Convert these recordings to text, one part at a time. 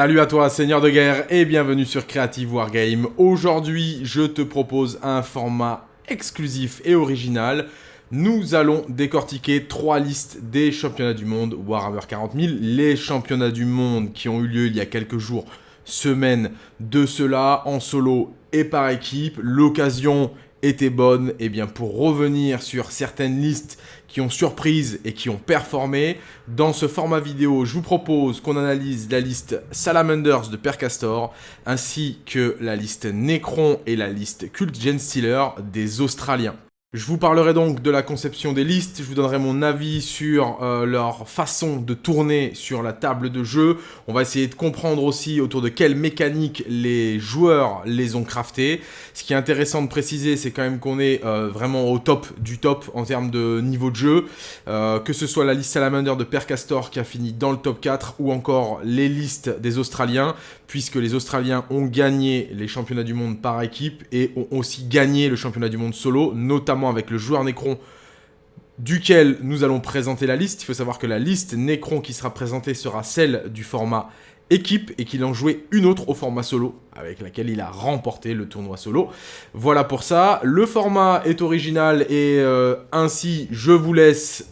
Salut à toi, Seigneur de guerre, et bienvenue sur Creative Wargame. Aujourd'hui, je te propose un format exclusif et original. Nous allons décortiquer trois listes des championnats du monde Warhammer 40 000. Les championnats du monde qui ont eu lieu il y a quelques jours, semaines de cela, en solo et par équipe. L'occasion était bonne eh bien pour revenir sur certaines listes qui ont surprise et qui ont performé. Dans ce format vidéo, je vous propose qu'on analyse la liste Salamanders de Percastor, ainsi que la liste Necron et la liste Cult Genstealer des Australiens. Je vous parlerai donc de la conception des listes, je vous donnerai mon avis sur euh, leur façon de tourner sur la table de jeu. On va essayer de comprendre aussi autour de quelles mécaniques les joueurs les ont craftées. Ce qui est intéressant de préciser, c'est quand même qu'on est euh, vraiment au top du top en termes de niveau de jeu. Euh, que ce soit la liste Salamander de Percastor qui a fini dans le top 4 ou encore les listes des Australiens, puisque les Australiens ont gagné les championnats du monde par équipe et ont aussi gagné le championnat du monde solo, notamment avec le joueur Necron duquel nous allons présenter la liste. Il faut savoir que la liste Necron qui sera présentée sera celle du format équipe et qu'il en jouait une autre au format solo avec laquelle il a remporté le tournoi solo. Voilà pour ça. Le format est original et euh, ainsi je vous laisse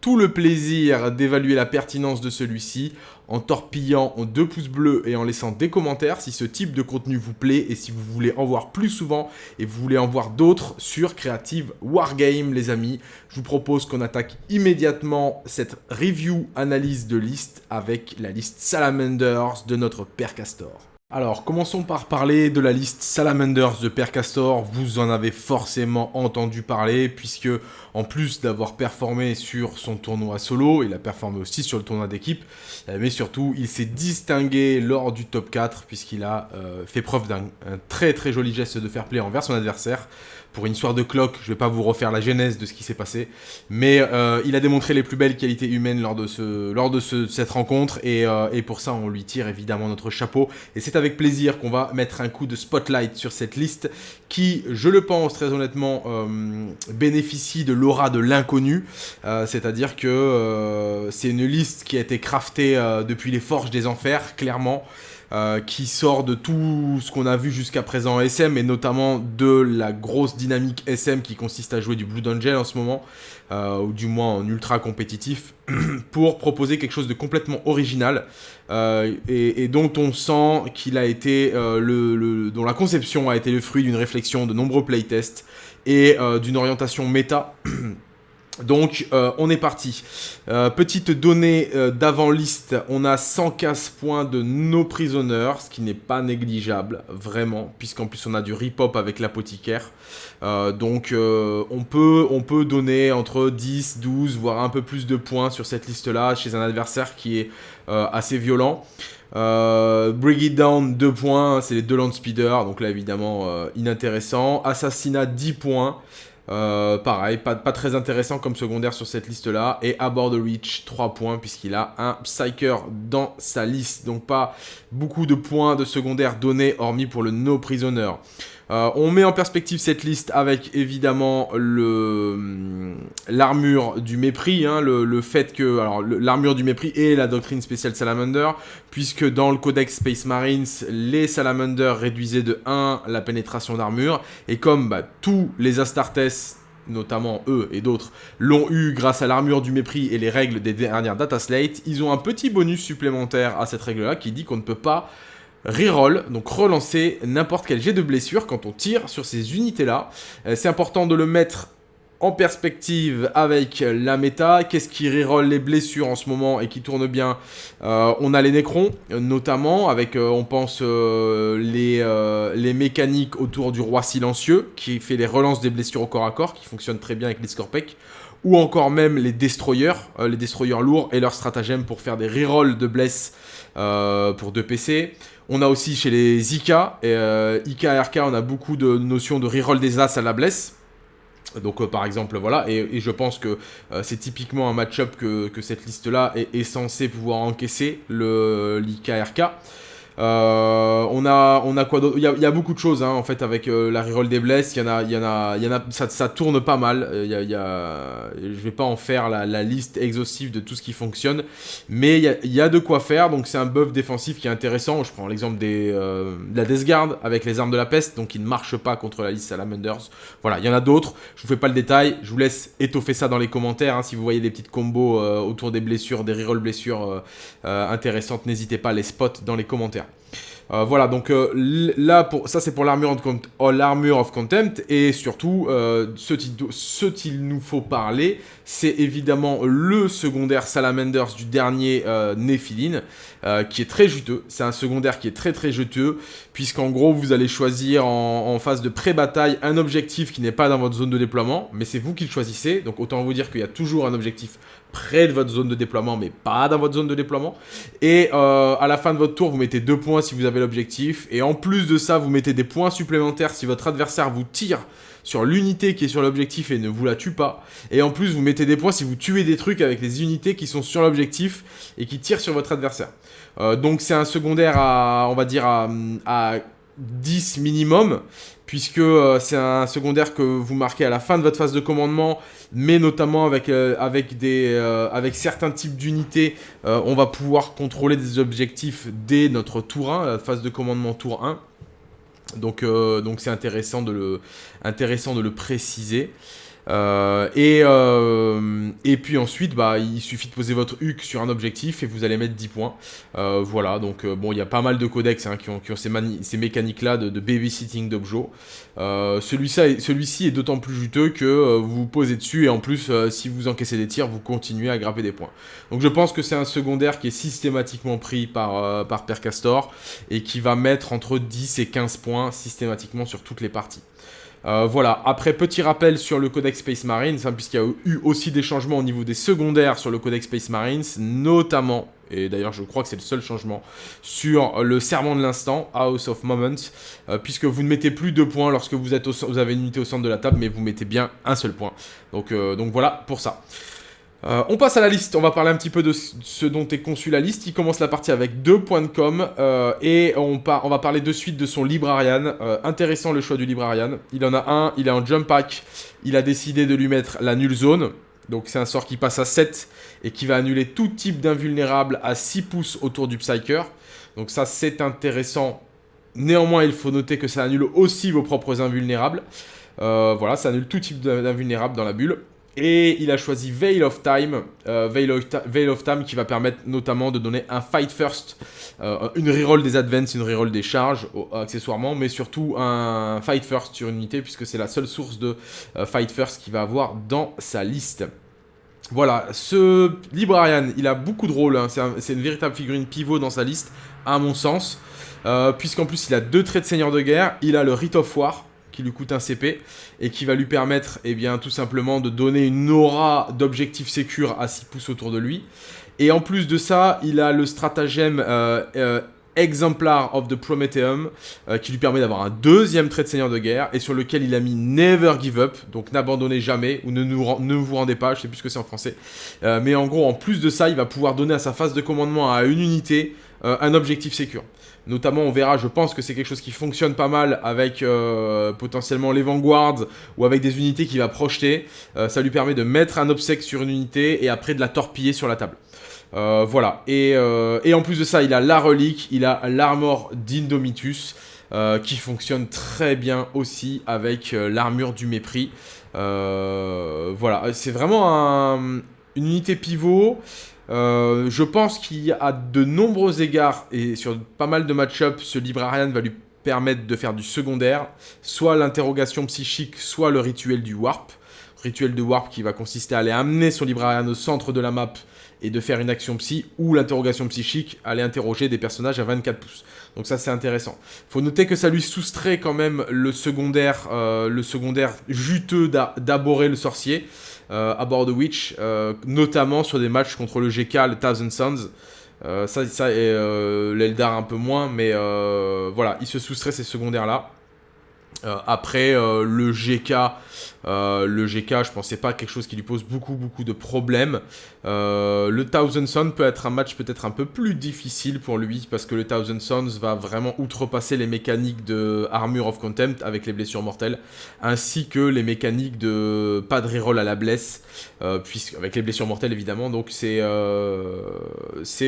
tout le plaisir d'évaluer la pertinence de celui-ci en torpillant en deux pouces bleus et en laissant des commentaires si ce type de contenu vous plaît et si vous voulez en voir plus souvent et vous voulez en voir d'autres sur Creative Wargame les amis. Je vous propose qu'on attaque immédiatement cette review analyse de liste avec la liste Salamanders de notre père Castor. Alors, commençons par parler de la liste Salamanders de Percastor. Vous en avez forcément entendu parler, puisque en plus d'avoir performé sur son tournoi solo, il a performé aussi sur le tournoi d'équipe, euh, mais surtout, il s'est distingué lors du top 4, puisqu'il a euh, fait preuve d'un très très joli geste de fair play envers son adversaire, pour une histoire de clock, je ne vais pas vous refaire la genèse de ce qui s'est passé, mais euh, il a démontré les plus belles qualités humaines lors de, ce, lors de cette rencontre, et, euh, et, pour ça on lui tire évidemment notre chapeau, et c'est avec plaisir qu'on va mettre un coup de spotlight sur cette liste, qui, je le pense très honnêtement, euh, bénéficie de l'aura de l'inconnu, c'est-à-dire que c'est une liste qui a été craftée depuis les forges des enfers, clairement, euh, qui sort de tout ce qu'on a vu jusqu'à présent en SM, et notamment de la grosse dynamique SM qui consiste à jouer du Blue Angel en ce moment, euh, ou du moins en ultra compétitif, pour proposer quelque chose de complètement original, euh, et, dont on sent qu'il a été, le, dont la conception a été le fruit d'une réflexion de nombreux playtests, et d'une orientation méta Donc, euh, on est parti. Euh, petite donnée euh, d'avant-liste, on a 115 points de nos prisonniers, ce qui n'est pas négligeable, vraiment, puisqu'en plus on a du rip-hop avec l'apothicaire. donc, on, peut, on peut donner entre 10, 12, voire un peu plus de points sur cette liste-là, chez un adversaire qui est assez violent. Bring It Down, 2 points, c'est les deux Land Speeder, donc là évidemment inintéressant. Assassinat, 10 points. Euh, pareil, pas, très intéressant comme secondaire sur cette liste-là. Et Abord the Reach, 3 points, puisqu'il a un Psyker dans sa liste. Donc pas beaucoup de points de secondaire donnés, hormis pour le No Prisoner. Euh, on met en perspective cette liste avec évidemment hum, l'armure du mépris, hein, le, fait que l'armure du mépris et la doctrine spéciale Salamander, puisque dans le codex Space Marines, les Salamanders réduisaient de 1 la pénétration d'armure, et comme bah, tous les Astartes notamment eux et d'autres, l'ont eu grâce à l'armure du mépris et les règles des dernières data slate, ils ont un petit bonus supplémentaire à cette règle-là qui dit qu'on ne peut pas reroll, donc relancer n'importe quel jet de blessure quand on tire sur ces unités-là. Euh, c'est important de le mettre en perspective avec la méta, qu'est-ce qui reroll les blessures en ce moment et qui tourne bien? Euh, On a les Necrons, notamment, avec, euh, on pense, les, mécaniques autour du Roi Silencieux, qui fait les relances des blessures au corps à corps, qui fonctionnent très bien avec les Scorpec, ou encore même les Destroyers, les Destroyers lourds, et leur stratagème pour faire des rerolls de bless pour 2 PC. On a aussi chez les IK, et, euh, IK RK, on a beaucoup de notions de reroll des As à la blesse. Donc euh, par exemple voilà, et, je pense que euh, c'est typiquement un match-up que, cette liste-là est, censée pouvoir encaisser, le l'IK-RK. Euh, on, a, on a quoi d'autre? Il, y a beaucoup de choses hein, en fait avec la reroll des blesses. Il y en a, il y en a, il y en a ça, ça tourne pas mal. Il y a, il y a, je vais pas en faire la, la, liste exhaustive de tout ce qui fonctionne, mais il y a, il y a de quoi faire. Donc c'est un buff défensif qui est intéressant. Je prends l'exemple des de la Death Guard avec les armes de la peste, donc il ne marche pas contre la liste Salamanders. Voilà, il y en a d'autres. Je vous fais pas le détail. Je vous laisse étoffer ça dans les commentaires. Hein, si vous voyez des petites combos autour des blessures, des reroll blessures intéressantes, n'hésitez pas à les spot dans les commentaires. Euh, voilà, donc euh, là, pour, ça c'est pour l'armure of, oh, of, Contempt, et surtout, euh, ce qu'il nous faut parler, c'est évidemment le secondaire Salamanders du dernier Nephilim, qui est très juteux. C'est un secondaire qui est très très juteux, puisqu'en gros, vous allez choisir en, en phase de pré-bataille un objectif qui n'est pas dans votre zone de déploiement, mais c'est vous qui le choisissez, donc autant vous dire qu'il y a toujours un objectif près de votre zone de déploiement, mais pas dans votre zone de déploiement. Et euh, à la fin de votre tour, vous mettez deux points si vous avez l'objectif. Et en plus de ça, vous mettez des points supplémentaires si votre adversaire vous tire sur l'unité qui est sur l'objectif et ne vous la tue pas. Et en plus, vous mettez des points si vous tuez des trucs avec les unités qui sont sur l'objectif et qui tirent sur votre adversaire. Euh, donc c'est un secondaire à, on va dire, à, à 10 minimum puisque euh, c'est un secondaire que vous marquez à la fin de votre phase de commandement, mais notamment avec, euh, avec certains types d'unités, on va pouvoir contrôler des objectifs dès notre tour 1, la phase de commandement tour 1. Donc donc c'est intéressant, intéressant de le préciser. Euh, et, euh, et puis ensuite, bah, il suffit de poser votre HUC sur un objectif et vous allez mettre 10 points. Euh, voilà, donc bon, il y a pas mal de codex hein, qui, ont, ces, mécaniques-là de, babysitting d'objets. Celui-ci celui est d'autant plus juteux que vous vous posez dessus et en plus, si vous encaissez des tirs, vous continuez à grapper des points. Donc je pense que c'est un secondaire qui est systématiquement pris par, par Percastor et qui va mettre entre 10 et 15 points systématiquement sur toutes les parties. Euh, voilà, après petit rappel sur le Codex Space Marines, hein, puisqu'il y a eu aussi des changements au niveau des secondaires sur le Codex Space Marines, notamment, et d'ailleurs je crois que c'est le seul changement, sur le serment de l'instant, House of Moments, euh, puisque vous ne mettez plus deux points lorsque vous, êtes vous avez une unité au centre de la table, mais vous mettez bien un seul point. Donc, euh, donc voilà pour ça. Euh, on passe à la liste, on va parler un petit peu de ce dont est conçu la liste. Il commence la partie avec deux points de com euh, et on, on, va parler de suite de son Librarian. Euh, intéressant le choix du Librarian. Il en a un, il est en jump pack. Il a décidé de lui mettre la nulle zone. Donc c'est un sort qui passe à 7 et qui va annuler tout type d'invulnérable à 6 pouces autour du Psyker. Donc ça c'est intéressant. Néanmoins il faut noter que ça annule aussi vos propres invulnérables. voilà, ça annule tout type d'invulnérable dans la bulle. Et il a choisi Veil of Time, euh, Veil, of Time qui va permettre notamment de donner un Fight First, euh, une reroll des advances, une reroll des charges accessoirement, mais surtout un Fight First sur une unité puisque c'est la seule source de euh, Fight First qu'il va avoir dans sa liste. Voilà, ce Librarian, il a beaucoup de rôles, hein. c'est une véritable figurine pivot dans sa liste, à mon sens, puisqu'en plus il a deux traits de seigneur de guerre, il a le Rite of War, qui lui coûte un CP et qui va lui permettre eh bien, tout simplement de donner une aura d'objectif sécure à 6 pouces autour de lui. Et en plus de ça, il a le stratagème euh, euh, Exemplar of the Prometheum euh, qui lui permet d'avoir un deuxième trait de seigneur de guerre et sur lequel il a mis Never Give Up, donc n'abandonnez jamais ou ne, vous rendez pas, je sais plus ce que c'est en français. mais en gros, en plus de ça, il va pouvoir donner à sa phase de commandement à une unité un objectif sécure. Notamment, on verra, je pense que c'est quelque chose qui fonctionne pas mal avec euh, potentiellement les Vanguards ou avec des unités qu'il va projeter. Euh, ça lui permet de mettre un obsèque sur une unité et après de la torpiller sur la table. Euh, voilà. Et, en plus de ça, il a la relique, il a l'armor d'Indomitus. qui fonctionne très bien aussi avec l'armure du mépris. voilà, c'est vraiment une unité pivot. Euh, je pense qu'il y a de nombreux égards, et sur pas mal de match-up, ce Librarian va lui permettre de faire du secondaire, soit l'interrogation psychique, soit le rituel du warp. Rituel de warp qui va consister à aller amener son Librarian au centre de la map et de faire une action psy, ou l'interrogation psychique, aller interroger des personnages à 24 pouces. Donc ça c'est intéressant. Faut noter que ça lui soustrait quand même le secondaire, euh, le secondaire juteux d'aborer le sorcier à bord de Witch, euh, notamment sur des matchs contre le GK, le Thousand Sons. Euh, ça, ça et l'Eldar un peu moins, mais voilà, il se soustrait ces secondaires-là. après, le GK, Euh, le GK, je pensais pas quelque chose qui lui pose beaucoup, beaucoup de problèmes. Euh, le Thousand Sons peut être un match peut-être un peu plus difficile pour lui, parce que le Thousand Sons va vraiment outrepasser les mécaniques de Armure of Contempt avec les blessures mortelles, ainsi que les mécaniques de pas de reroll à la blesse, euh, avec les blessures mortelles évidemment, donc c'est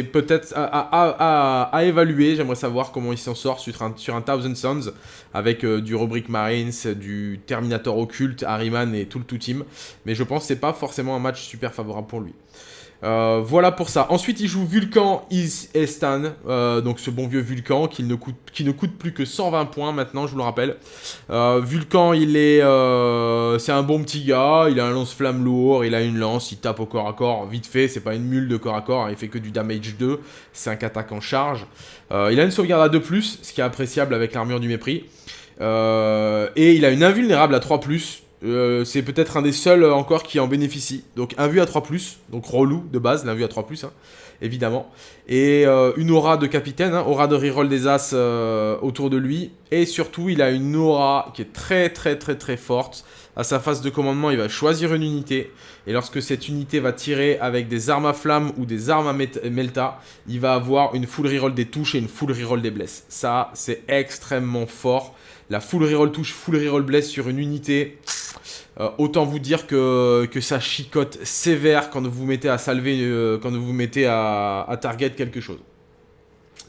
peut-être à, évaluer, j'aimerais savoir comment il s'en sort sur un, sur un Thousand Sons, avec du Rubric Marines, du Terminator Occulte, Et tout le tout team. Mais je pense que c'est pas forcément un match super favorable pour lui. Euh, voilà pour ça. Ensuite, il joue Vulcan Is Estan, euh, donc ce bon vieux Vulcan qui ne, coûte, qui ne coûte plus que 120 points maintenant, je vous le rappelle. Euh, Vulcan, il est, c'est un bon petit gars, il a un lance-flamme lourd, il a une lance, il tape au corps à corps vite fait, c'est pas une mule de corps à corps, hein, il fait que du damage 2, 5 attaques en charge. il a une sauvegarde à 2+, ce qui est appréciable avec l'armure du mépris. et il a une invulnérable à 3+, euh, c'est peut-être un des seuls euh, encore qui en bénéficie. Donc un vue à 3+, donc relou de base, vue à 3+, hein, évidemment. Et euh, une aura de capitaine, hein, aura de reroll des as autour de lui. Et surtout, il a une aura qui est très très très très forte. À sa phase de commandement, il va choisir une unité. Et lorsque cette unité va tirer avec des armes à flamme ou des armes à melta, il va avoir une full reroll des touches et une full reroll des blesses. Ça, c'est extrêmement fort. La full reroll touche, full reroll bless sur une unité... Euh, autant vous dire que, ça chicote sévère quand vous mettez à salver, euh, quand vous mettez à, target quelque chose.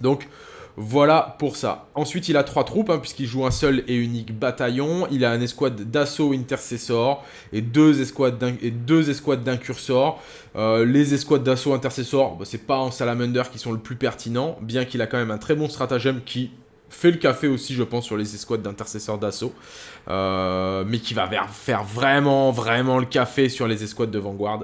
Donc, voilà pour ça. Ensuite, il a trois troupes, hein, puisqu'il joue un seul et unique bataillon. Il a un escouade d'assaut intercessor et deux escouades d'incursor. Euh, les escouades d'assaut intercessor, bah, c'est pas en salamander qui sont le plus pertinent, bien qu'il a quand même un très bon stratagème qui fait le café aussi, je pense, sur les escouades d'intercesseurs d'assaut. Euh, mais qui va faire vraiment, vraiment le café sur les escouades de Vanguard.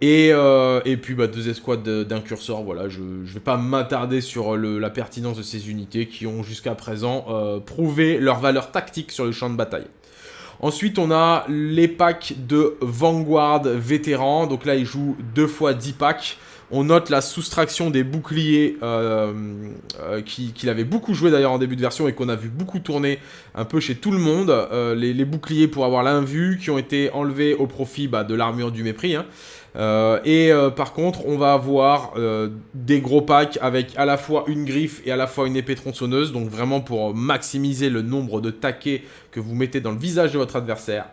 Et, euh, puis bah, deux escouades d'incurseurs, voilà, je ne vais pas m'attarder sur la pertinence de ces unités qui ont jusqu'à présent euh, prouvé leur valeur tactique sur le champ de bataille. Ensuite, on a les packs de Vanguard vétérans. Donc là, ils jouent deux fois 10 packs. On note la soustraction des boucliers euh, euh, qu'il avait beaucoup joué d'ailleurs en début de version et qu'on a vu beaucoup tourner un peu chez tout le monde. Euh, les, boucliers pour avoir l'invue qui ont été enlevés au profit bah, de l'armure du mépris. Hein. Euh, et euh, par contre, on va avoir euh, des gros packs avec à la fois une griffe et à la fois une épée tronçonneuse. Donc vraiment pour maximiser le nombre de taquets que vous mettez dans le visage de votre adversaire.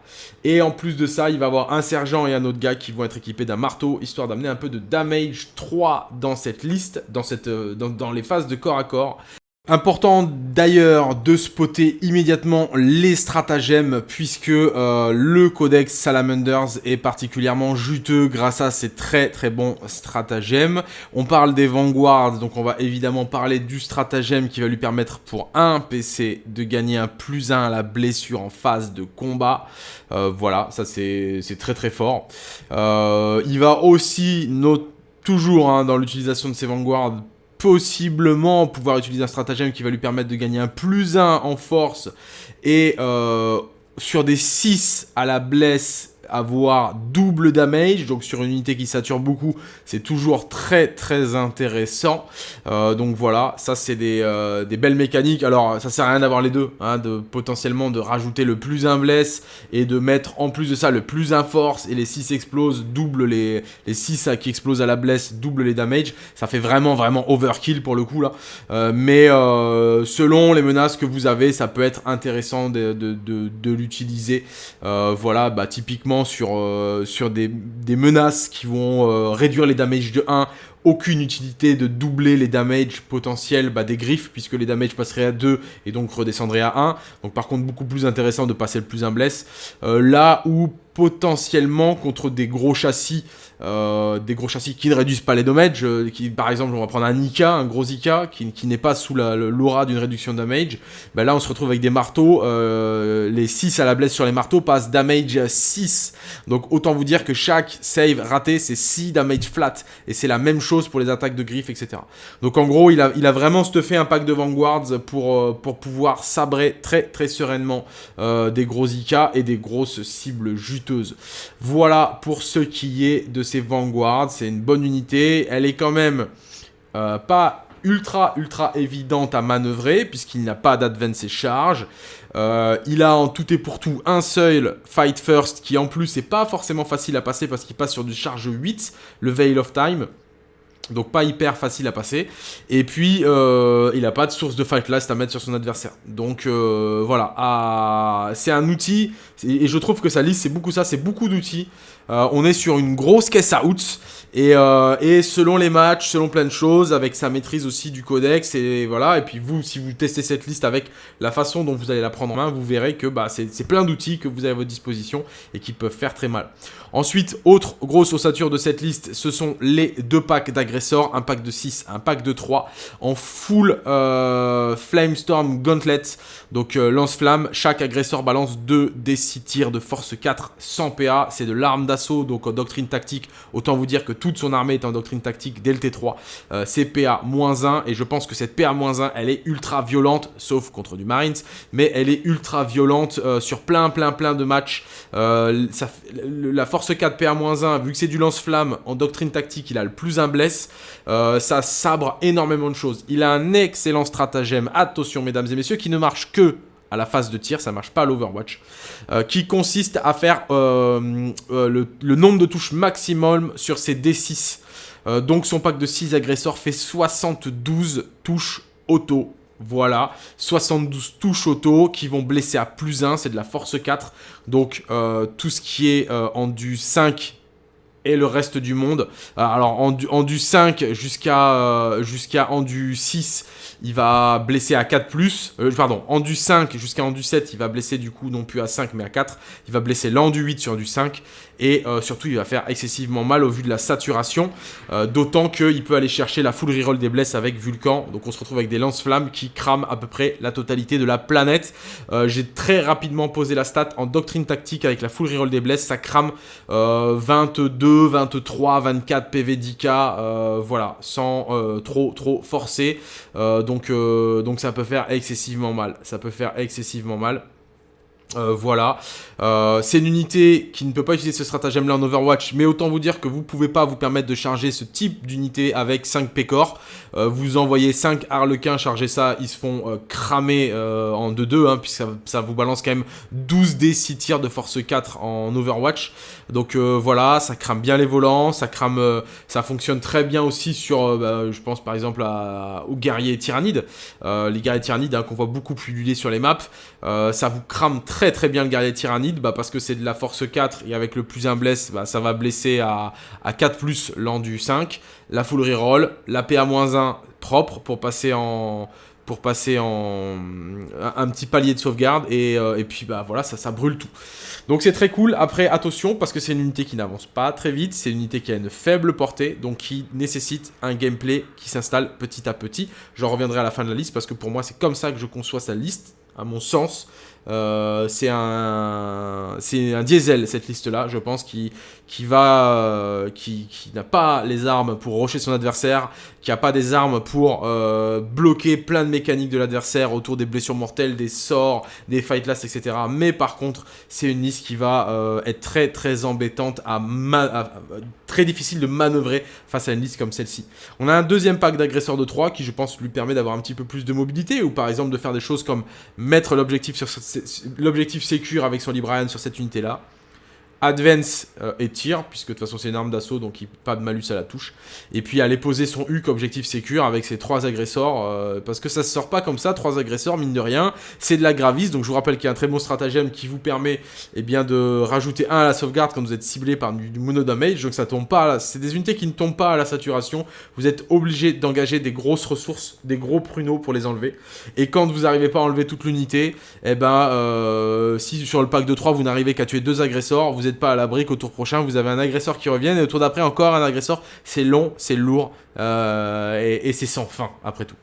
Et en plus de ça, il va avoir un sergent et un autre gars qui vont être équipés d'un marteau, histoire d'amener un peu de damage 3 dans cette liste, dans, les phases de corps à corps. Important d'ailleurs de spotter immédiatement les stratagèmes puisque euh, le codex Salamanders est particulièrement juteux grâce à ces très très bons stratagèmes. On parle des Vanguards, donc on va évidemment parler du stratagème qui va lui permettre pour un PC de gagner un plus 1 à la blessure en phase de combat. Euh, voilà, ça c'est très très fort. Euh, il va aussi, toujours hein, dans l'utilisation de ces Vanguards, possiblement pouvoir utiliser un stratagème qui va lui permettre de gagner un plus 1 en force et euh, sur des 6 à la blesse avoir double damage, donc sur une unité qui sature beaucoup, c'est toujours très très intéressant. Euh, donc voilà, ça c'est euh, des, belles mécaniques. Alors ça sert à rien d'avoir les deux, hein, de potentiellement de rajouter le plus un bless et de mettre en plus de ça le plus un force et les 6 explosent, double les, les 6 qui explosent à la bless, double les damage. Ça fait vraiment vraiment overkill pour le coup là. Euh, mais selon les menaces que vous avez, ça peut être intéressant de, de l'utiliser. voilà, bah typiquement sur, euh, sur des, menaces qui vont euh, réduire les damages de 1 aucune utilité de doubler les damages potentiels bah, des griffes, puisque les damages passeraient à 2 et donc redescendraient à 1. Donc par contre, beaucoup plus intéressant de passer le plus un bless. Euh, là où potentiellement contre des gros châssis, euh, des gros châssis qui ne réduisent pas les dommages, euh, qui, par exemple on va prendre un Ika, un gros Ika, qui, n'est pas sous l'aura d'une réduction de damage, bah là on se retrouve avec des marteaux, euh, les 6 à la blesse sur les marteaux passent damage 6, donc autant vous dire que chaque save raté c'est 6 damage flat, et c'est la même chose pour les attaques de griffes, etc. Donc en gros il a, a vraiment stuffé un pack de Vanguards pour, pour pouvoir sabrer très très sereinement des gros Ika et des grosses cibles juteuses. Voilà pour ce qui est de ces Vanguards. C'est une bonne unité. Elle est quand même euh, pas ultra ultra évidente à manœuvrer puisqu'il n'a pas d'advance et charge. Euh, il a en tout et pour tout un seul Fight First qui en plus n'est pas forcément facile à passer parce qu'il passe sur du charge 8, le Veil of Time. Donc pas hyper facile à passer. Et puis, euh, il n'a pas de source de fight last à mettre sur son adversaire. Donc euh, voilà, c'est un outil, et je trouve que sa liste, c'est beaucoup ça, c'est beaucoup d'outils. On est sur une grosse caisse à outs. Euh, et, selon les matchs, selon plein de choses, avec sa maîtrise aussi du codex, et voilà. Et puis vous, si vous testez cette liste avec la façon dont vous allez la prendre en main, vous verrez que bah, c'est plein d'outils que vous avez à votre disposition et qui peuvent faire très mal. Ensuite, autre grosse ossature de cette liste, ce sont les deux packs d'agresseurs, un pack de 6, un pack de 3, en full euh, Flamestorm Gauntlet, donc euh, lance-flamme. Chaque agresseur balance 2 des 6 tirs de force 4 sans PA, c'est de l'arme d'assaut, donc en doctrine tactique, autant vous dire que toute son armée est en doctrine tactique dès le T3. Euh, c'est PA-1 et je pense que cette PA-1 elle est ultra violente, sauf contre du Marines, mais elle est ultra violente euh, sur plein plein plein de matchs. Euh, la force 4 PA-1, vu que c'est du lance-flamme en doctrine tactique, il a le plus un bless. ça sabre énormément de choses. Il a un excellent stratagème, attention mesdames et messieurs, qui ne marche que à la phase de tir, ça marche pas à l'Overwatch, euh, qui consiste à faire euh, euh, le, nombre de touches maximum sur ses D6. donc son pack de 6 agresseurs fait 72 touches auto. Voilà, 72 touches auto qui vont blesser à plus 1, c'est de la force 4. Donc tout ce qui est en du 5 et le reste du monde. alors en du, en du 5 jusqu'à jusqu'à en du 6, il va blesser à 4+, plus, euh, pardon, endu 5 jusqu'à endu 7, il va blesser du coup non plus à 5 mais à 4, il va blesser l'endu 8 sur du 5, et euh, surtout il va faire excessivement mal au vu de la saturation, euh, d'autant qu'il peut aller chercher la full reroll des blesses avec Vulcan, donc on se retrouve avec des lance-flammes qui crament à peu près la totalité de la planète. J'ai très rapidement posé la stat en doctrine tactique avec la full reroll des blesses, ça crame 22, 23, 24 PV 10k, voilà, sans trop trop forcer, donc, euh, donc ça peut faire excessivement mal. Ça peut faire excessivement mal. Euh, voilà, euh, c'est une unité qui ne peut pas utiliser ce stratagème là en Overwatch, mais autant vous dire que vous pouvez pas vous permettre de charger ce type d'unité avec 5 Pécor. Euh, vous envoyez 5 Harlequins charger ça, ils se font cramer en 2-2, hein, puisque ça, vous balance quand même 12 d 6 tirs de force 4 en Overwatch. Donc voilà, ça crame bien les volants, ça crame, ça fonctionne très bien aussi sur, bah, je pense par exemple aux guerriers tyrannides, les guerriers tyrannides hein, qu'on voit beaucoup pulluler sur les maps, ça vous crame très très très bien le guerrier tyrannide bah, parce que c'est de la force 4 et avec le plus un bless, bah, ça va blesser à, à 4 plus l'endu 5. La full reroll, la PA-1 propre pour passer en pour passer en un, petit palier de sauvegarde et, euh, et puis bah voilà ça, ça brûle tout. Donc c'est très cool. Après attention parce que c'est une unité qui n'avance pas très vite, c'est une unité qui a une faible portée donc qui nécessite un gameplay qui s'installe petit à petit. J'en reviendrai à la fin de la liste parce que pour moi c'est comme ça que je conçois sa liste à mon sens. Euh, c'est un, un diesel cette liste-là, je pense, qui, va, euh, qui, qui n'a pas les armes pour rocher son adversaire, qui n'a pas des armes pour euh, bloquer plein de mécaniques de l'adversaire autour des blessures mortelles, des sorts, des fight last, etc. Mais par contre, c'est une liste qui va être très très embêtante, à, très difficile de manœuvrer face à une liste comme celle-ci. On a un deuxième pack d'agresseurs de 3 qui, je pense, lui permet d'avoir un petit peu plus de mobilité, ou par exemple de faire des choses comme mettre l'objectif sur cette l'objectif sécure avec son Librarian sur cette unité-là. Advance euh, et tir, puisque de toute façon c'est une arme d'assaut, donc il, pas de malus à la touche. Et puis aller poser son U objectif sécure avec ses trois agresseurs, euh, parce que ça se sort pas comme ça, trois agresseurs, mine de rien. C'est de la gravis, donc je vous rappelle qu'il y a un très bon stratagème qui vous permet eh bien, de rajouter un à la sauvegarde quand vous êtes ciblé par du, mono damage, donc ça tombe pas, c'est des unités qui ne tombent pas à la saturation, vous êtes obligé d'engager des grosses ressources, des gros pruneaux pour les enlever. Et quand vous n'arrivez pas à enlever toute l'unité, eh ben, euh, si sur le pack de 3 vous n'arrivez qu'à tuer deux agresseurs, vous pas à l'abri qu'au tour prochain, vous avez un agresseur qui revient, et au tour d'après, encore un agresseur. C'est long, c'est lourd, euh, et, c'est sans fin, après tout.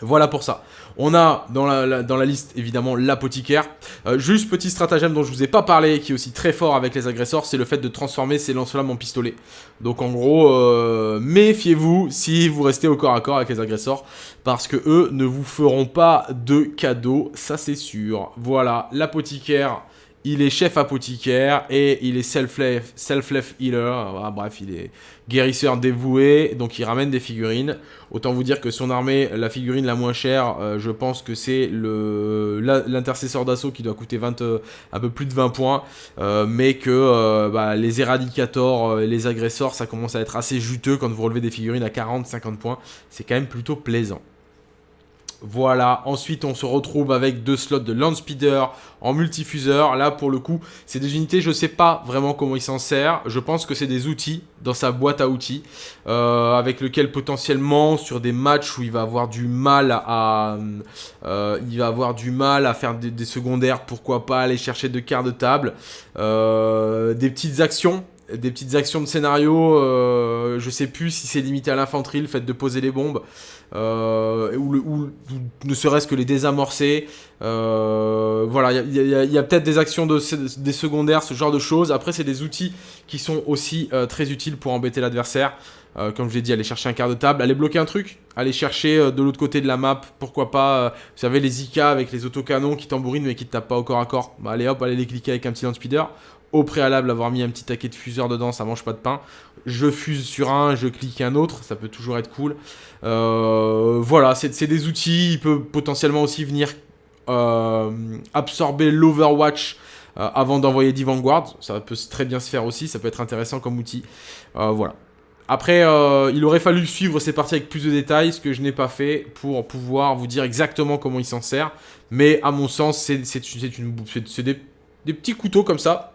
Voilà pour ça. On a dans la, dans liste évidemment l'apothicaire. Euh, juste petit stratagème dont je vous ai pas parlé, qui est aussi très fort avec les agresseurs, c'est le fait de transformer ses lance-flammes en pistolet. Donc en gros, euh, méfiez-vous si vous restez au corps à corps avec les agresseurs, parce que eux ne vous feront pas de cadeaux, ça c'est sûr. Voilà, l'apothicaire il est chef apothicaire et il est self-life self healer. Bref, il est guérisseur dévoué, donc il ramène des figurines. Autant vous dire que son armée, la figurine la moins chère, euh, je pense que c'est l'intercesseur d'assaut qui doit coûter 20, euh, un peu plus de 20 points. Euh, mais que bah, les éradicators et les agresseurs, ça commence à être assez juteux quand vous relevez des figurines à 40-50 points. C'est quand même plutôt plaisant. Voilà, ensuite on se retrouve avec deux slots de land speeder en multifuseur. Là pour le coup, c'est des unités, je ne sais pas vraiment comment il s'en sert. Je pense que c'est des outils dans sa boîte à outils euh, avec lequel potentiellement sur des matchs où il va avoir du mal à, euh, avoir du mal à faire des, secondaires, pourquoi pas aller chercher deux quarts de table, euh, des petites actions des petites actions de scénario, je sais plus si c'est limité à l'infanterie, le fait de poser les bombes, euh, ou, ne serait-ce que les désamorcer. Euh, voilà, il y a, peut-être des actions de, des secondaires, ce genre de choses. Après, c'est des outils qui sont aussi euh, très utiles pour embêter l'adversaire. comme je l'ai dit, aller chercher un quart de table, aller bloquer un truc, aller chercher de l'autre côté de la map, pourquoi pas, vous savez, les IK avec les autocanons qui tambourinent mais qui ne tapent pas au corps à corps. Bah, allez hop, allez les cliquer avec un petit land speeder au préalable avoir mis un petit taquet de fuseur dedans, ça mange pas de pain. Je fuse sur un, je clique un autre, ça peut toujours être cool. Euh, voilà, c'est des outils, il peut potentiellement aussi venir euh, absorber l'Overwatch euh, avant d'envoyer des Vanguard. Ça peut très bien se faire aussi, ça peut être intéressant comme outil. voilà. Après, il aurait fallu suivre ces parties avec plus de détails, ce que je n'ai pas fait pour pouvoir vous dire exactement comment il s'en sert. Mais à mon sens, c'est des petits couteaux comme ça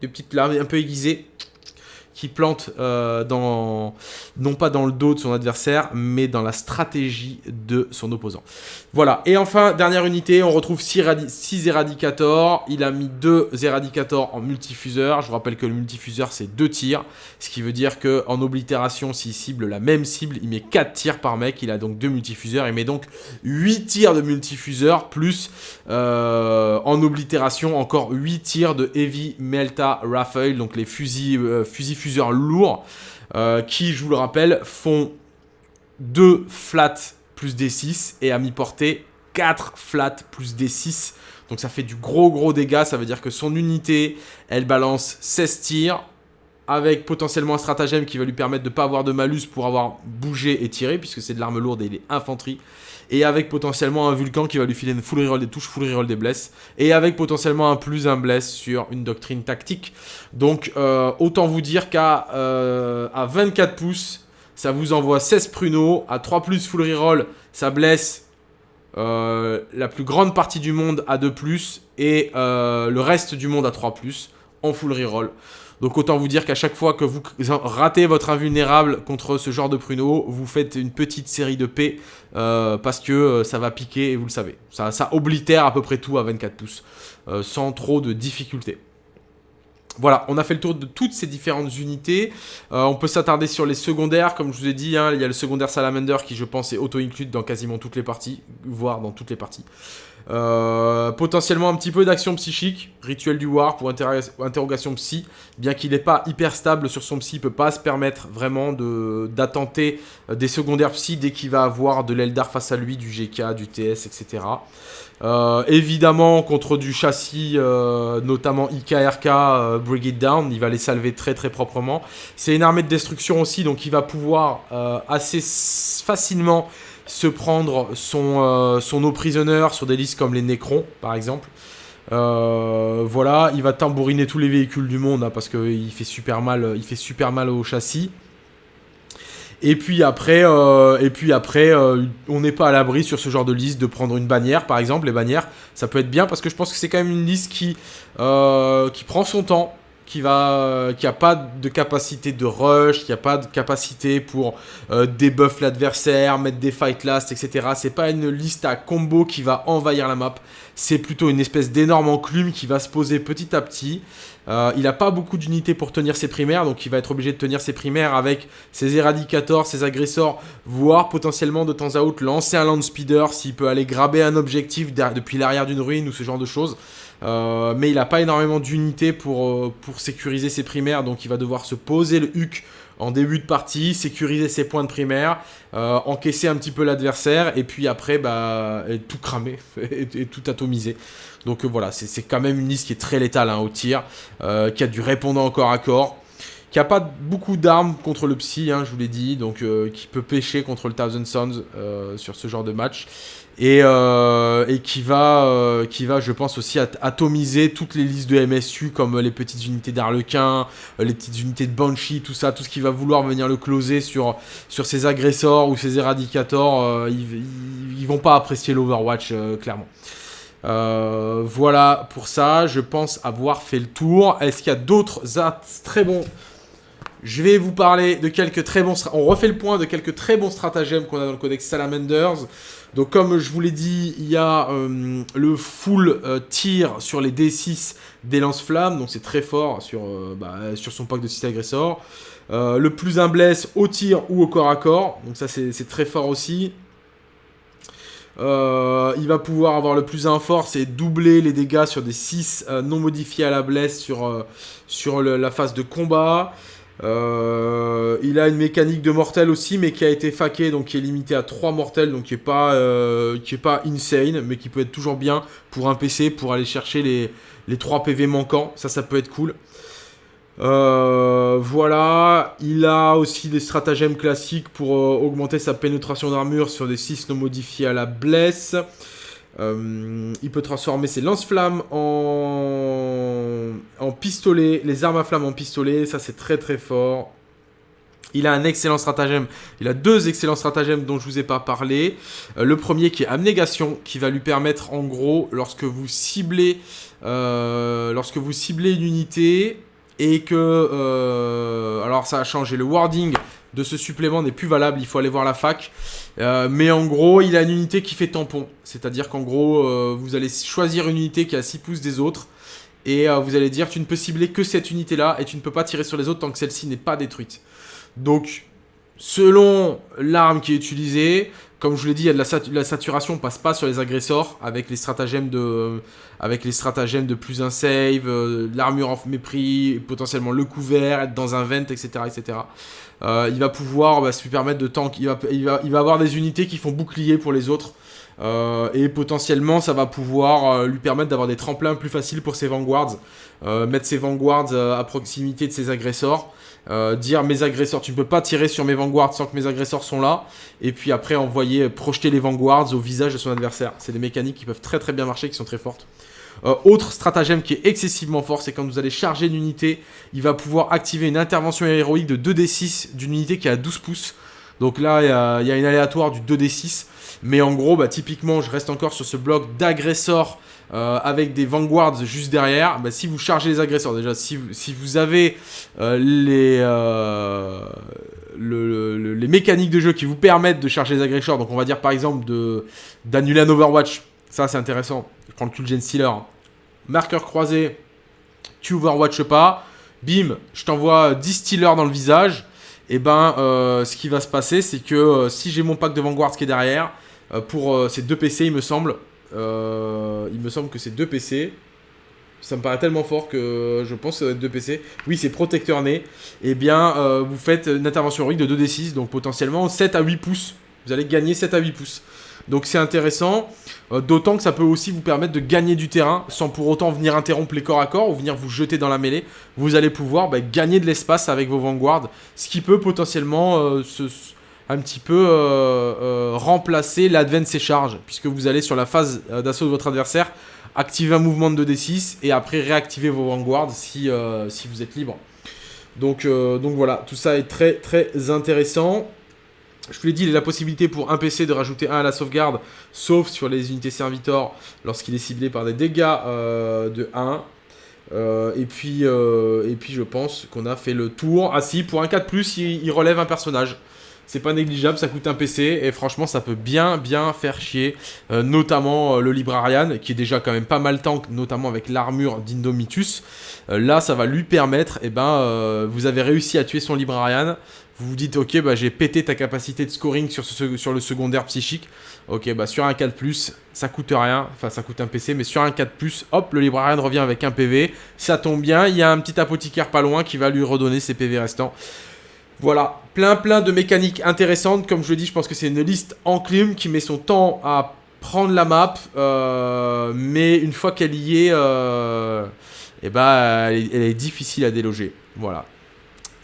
des petites lames un peu aiguisées qui plante euh, dans, non pas dans le dos de son adversaire, mais dans la stratégie de son opposant. Voilà, et enfin, dernière unité, on retrouve 6 Eradicators. Il a mis 2 Eradicators en multifuseur. Je vous rappelle que le multifuseur, c'est 2 tirs, ce qui veut dire qu'en oblitération, s'il cible la même cible, il met 4 tirs par mec. Il a donc 2 multifuseurs. Il met donc 8 tirs de multifuseur, plus euh, en oblitération, encore 8 tirs de Heavy Melta Rifle, donc les fusils, euh, fusils lourds euh, qui, je vous le rappelle, font 2 flats plus D6 et à mi-portée 4 flats plus D6. Donc ça fait du gros gros dégâts, ça veut dire que son unité, elle balance 16 tirs avec potentiellement un stratagème qui va lui permettre de ne pas avoir de malus pour avoir bougé et tiré, puisque c'est de l'arme lourde et il est infanterie et avec potentiellement un Vulcan qui va lui filer une full reroll des touches, full reroll des blesses, et avec potentiellement un plus un bless sur une doctrine tactique. Donc euh, autant vous dire qu'à euh, à 24 pouces, ça vous envoie 16 pruneaux, à 3 plus full reroll, ça blesse euh, la plus grande partie du monde à 2 plus, et le reste du monde à 3 plus, en full reroll. Donc autant vous dire qu'à chaque fois que vous ratez votre invulnérable contre ce genre de pruneau, vous faites une petite série de P euh, parce que euh, ça va piquer et vous le savez. Ça, oblitère à peu près tout à 24 pouces euh, sans trop de difficultés. Voilà, on a fait le tour de toutes ces différentes unités. on peut s'attarder sur les secondaires, comme je vous ai dit, hein, il y a le secondaire Salamander qui je pense est auto-inclus dans quasiment toutes les parties, voire dans toutes les parties. Euh, potentiellement un petit peu d'action psychique, rituel du war pour interrogation psy, bien qu'il n'est pas hyper stable sur son psy, il peut pas se permettre vraiment d'attenter euh, des secondaires psy dès qu'il va avoir de l'Eldar face à lui, du GK, du TS, etc. Euh, évidemment, contre du châssis, notamment IKRK, Brigade Down, il va les salver très très proprement. C'est une armée de destruction aussi, donc il va pouvoir assez facilement se prendre son, euh, son opprisonneur sur des listes comme les Necrons, par exemple. Euh, voilà, il va tambouriner tous les véhicules du monde hein, parce qu'il fait super mal, fait super mal au châssis. Et puis après, euh, on n'est pas à l'abri sur ce genre de liste de prendre une bannière, par exemple. Les bannières, ça peut être bien parce que je pense que c'est quand même une liste qui prend son temps, qui va qui a pas de capacité de rush, qui a pas de capacité pour euh, debuff l'adversaire, mettre des fight last, etc. C'est pas une liste à combo qui va envahir la map. C'est plutôt une espèce d'énorme enclume qui va se poser petit à petit. Euh, il n'a pas beaucoup d'unités pour tenir ses primaires, donc il va être obligé de tenir ses primaires avec ses éradicators, ses agresseurs, voire potentiellement de temps à autre lancer un land speeder s'il peut aller graber un objectif depuis l'arrière d'une ruine ou ce genre de choses. Euh, mais il n'a pas énormément d'unités pour, euh, pour sécuriser ses primaires, donc il va devoir se poser le HUC en début de partie, sécuriser ses points de primaire, euh, encaisser un petit peu l'adversaire, et puis après, bah, tout cramer et, tout atomiser. Donc voilà, c'est quand même une liste qui est très létale hein, au tir, qui a du répondant encore à corps, qui a pas beaucoup d'armes contre le psy, hein, je vous l'ai dit, donc qui peut pêcher contre le Thousand Sons sur ce genre de match. Euh, et, qui, va, euh, qui va, je pense, aussi atomiser toutes les listes de MSU, comme les petites unités d'Arlequin, euh, les petites unités de Banshee, tout ça, tout ce qui va vouloir venir le closer sur, sur ses agresseurs ou ses éradicators, ils, ils, vont pas apprécier l'Overwatch, clairement. voilà pour ça, je pense avoir fait le tour. Est-ce qu'il y a d'autres très bons? Je vais vous parler de quelques très bons... On refait le point de quelques très bons stratagèmes qu'on a dans le codex Salamanders. Donc comme je vous l'ai dit, il y a euh, le full euh, tir sur les D6 des lance-flammes, donc c'est très fort sur, euh, bah, sur son pack de 6 agresseurs. le plus un blesse au tir ou au corps à corps, donc ça c'est très fort aussi. il va pouvoir avoir le plus un force et doubler les dégâts sur des 6 non modifiés à la blesse sur, sur la phase de combat. Euh, il a une mécanique de mortel aussi, mais qui a été faquée, donc qui est limité à 3 mortels, donc qui est pas, euh, qui est pas insane, mais qui peut être toujours bien pour un PC, pour aller chercher les, les 3 PV manquants. Ça, ça peut être cool. Euh, voilà, il a aussi des stratagèmes classiques pour augmenter sa pénétration d'armure sur des 6 non modifiés à la blesse. Il peut transformer ses lance-flammes en... pistolet, les armes à flammes en pistolet, ça c'est très très fort. Il a un excellent stratagème, il a deux excellents stratagèmes dont je vous ai pas parlé. Euh, le premier qui est abnégation, qui va lui permettre en gros, lorsque vous ciblez, euh, lorsque vous ciblez une unité, et que... alors ça a changé, le wording de ce supplément n'est plus valable, il faut aller voir la fac. Euh, mais en gros, il a une unité qui fait tampon. C'est-à-dire qu'en gros, euh, vous allez choisir une unité qui a 6 pouces des autres. Et euh, vous allez dire, tu ne peux cibler que cette unité-là et tu ne peux pas tirer sur les autres tant que celle-ci n'est pas détruite. Donc, selon l'arme qui est utilisée, comme je vous l'ai dit, il y a de la, saturation, passe pas sur les agresseurs avec les stratagèmes de, avec les stratagèmes de plus un save, l'armure en mépris, potentiellement le couvert, être dans un vent, etc. etc. Euh, il va pouvoir bah, se permettre de tank. Il va, il, va, il va avoir des unités qui font bouclier pour les autres. Euh, et potentiellement, ça va pouvoir euh, lui permettre d'avoir des tremplins plus faciles pour ses vanguards. mettre ses vanguards à proximité de ses agresseurs. dire mes agresseurs, tu ne peux pas tirer sur mes vanguards sans que mes agresseurs sont là. Et puis après, envoyer, projeter les vanguards au visage de son adversaire. C'est des mécaniques qui peuvent très très bien marcher, qui sont très fortes. Euh, autre stratagème qui est excessivement fort, c'est quand vous allez charger une unité, il va pouvoir activer une intervention héroïque de 2d6 d'une unité qui a 12 pouces. Donc là, il y, a, une aléatoire du 2d6. Mais en gros, bah, typiquement, je reste encore sur ce bloc d'agresseurs euh, avec des vanguards juste derrière. Bah, si vous chargez les agresseurs, déjà, si, vous avez euh, les, les mécaniques de jeu qui vous permettent de charger les agresseurs, donc on va dire par exemple d'annuler un Overwatch, ça c'est intéressant prends le Cool Gen Stealer. Marqueur croisé, tu overwatch pas. Bim, je t'envoie 10 Stealers dans le visage. Et eh ben, euh, ce qui va se passer, c'est que euh, si j'ai mon pack de Vanguard qui est derrière, euh, pour ces deux PC, il me semble, il me semble que c'est deux PC. Ça me paraît tellement fort que je pense que ça doit être deux PC. Oui, c'est protecteur né. Et eh bien, vous faites une intervention héroïque de 2d6, donc potentiellement 7 à 8 pouces. Vous allez gagner 7 à 8 pouces. Donc c'est intéressant, euh, d'autant que ça peut aussi vous permettre de gagner du terrain sans pour autant venir interrompre les corps à corps ou venir vous jeter dans la mêlée. Vous allez pouvoir bah, gagner de l'espace avec vos vanguards, ce qui peut potentiellement euh, un petit peu euh, remplacer l'advance et charge, puisque vous allez sur la phase d'assaut de votre adversaire, activer un mouvement de 2d6 et après réactiver vos vanguards si, si vous êtes libre. Donc, donc voilà, tout ça est très très intéressant. Je vous l'ai dit, il a la possibilité pour un PC de rajouter un à la sauvegarde, sauf sur les unités servitors lorsqu'il est ciblé par des dégâts euh, de 1. Euh, et, puis, euh, et puis je pense qu'on a fait le tour. Ah si, pour un 4+, il, il relève un personnage. C'est pas négligeable, ça coûte un PC et franchement ça peut bien bien faire chier, notamment le Librarian qui est déjà quand même pas mal tank, notamment avec l'armure d'Indomitus. là ça va lui permettre, et eh ben vous avez réussi à tuer son Librarian, vous vous dites, ok, bah, j'ai pété ta capacité de scoring sur, sur le secondaire psychique. Ok, bah sur un 4+, ça coûte rien, enfin ça coûte un PC, mais sur un 4+, hop, le librarian revient avec un PV. Ça tombe bien, il y a un petit apothicaire pas loin qui va lui redonner ses PV restants. Voilà, plein plein de mécaniques intéressantes. Comme je le dis, je pense que c'est une liste enclume qui met son temps à prendre la map. Euh, mais une fois qu'elle y est, euh, eh ben, elle, est difficile à déloger. Voilà.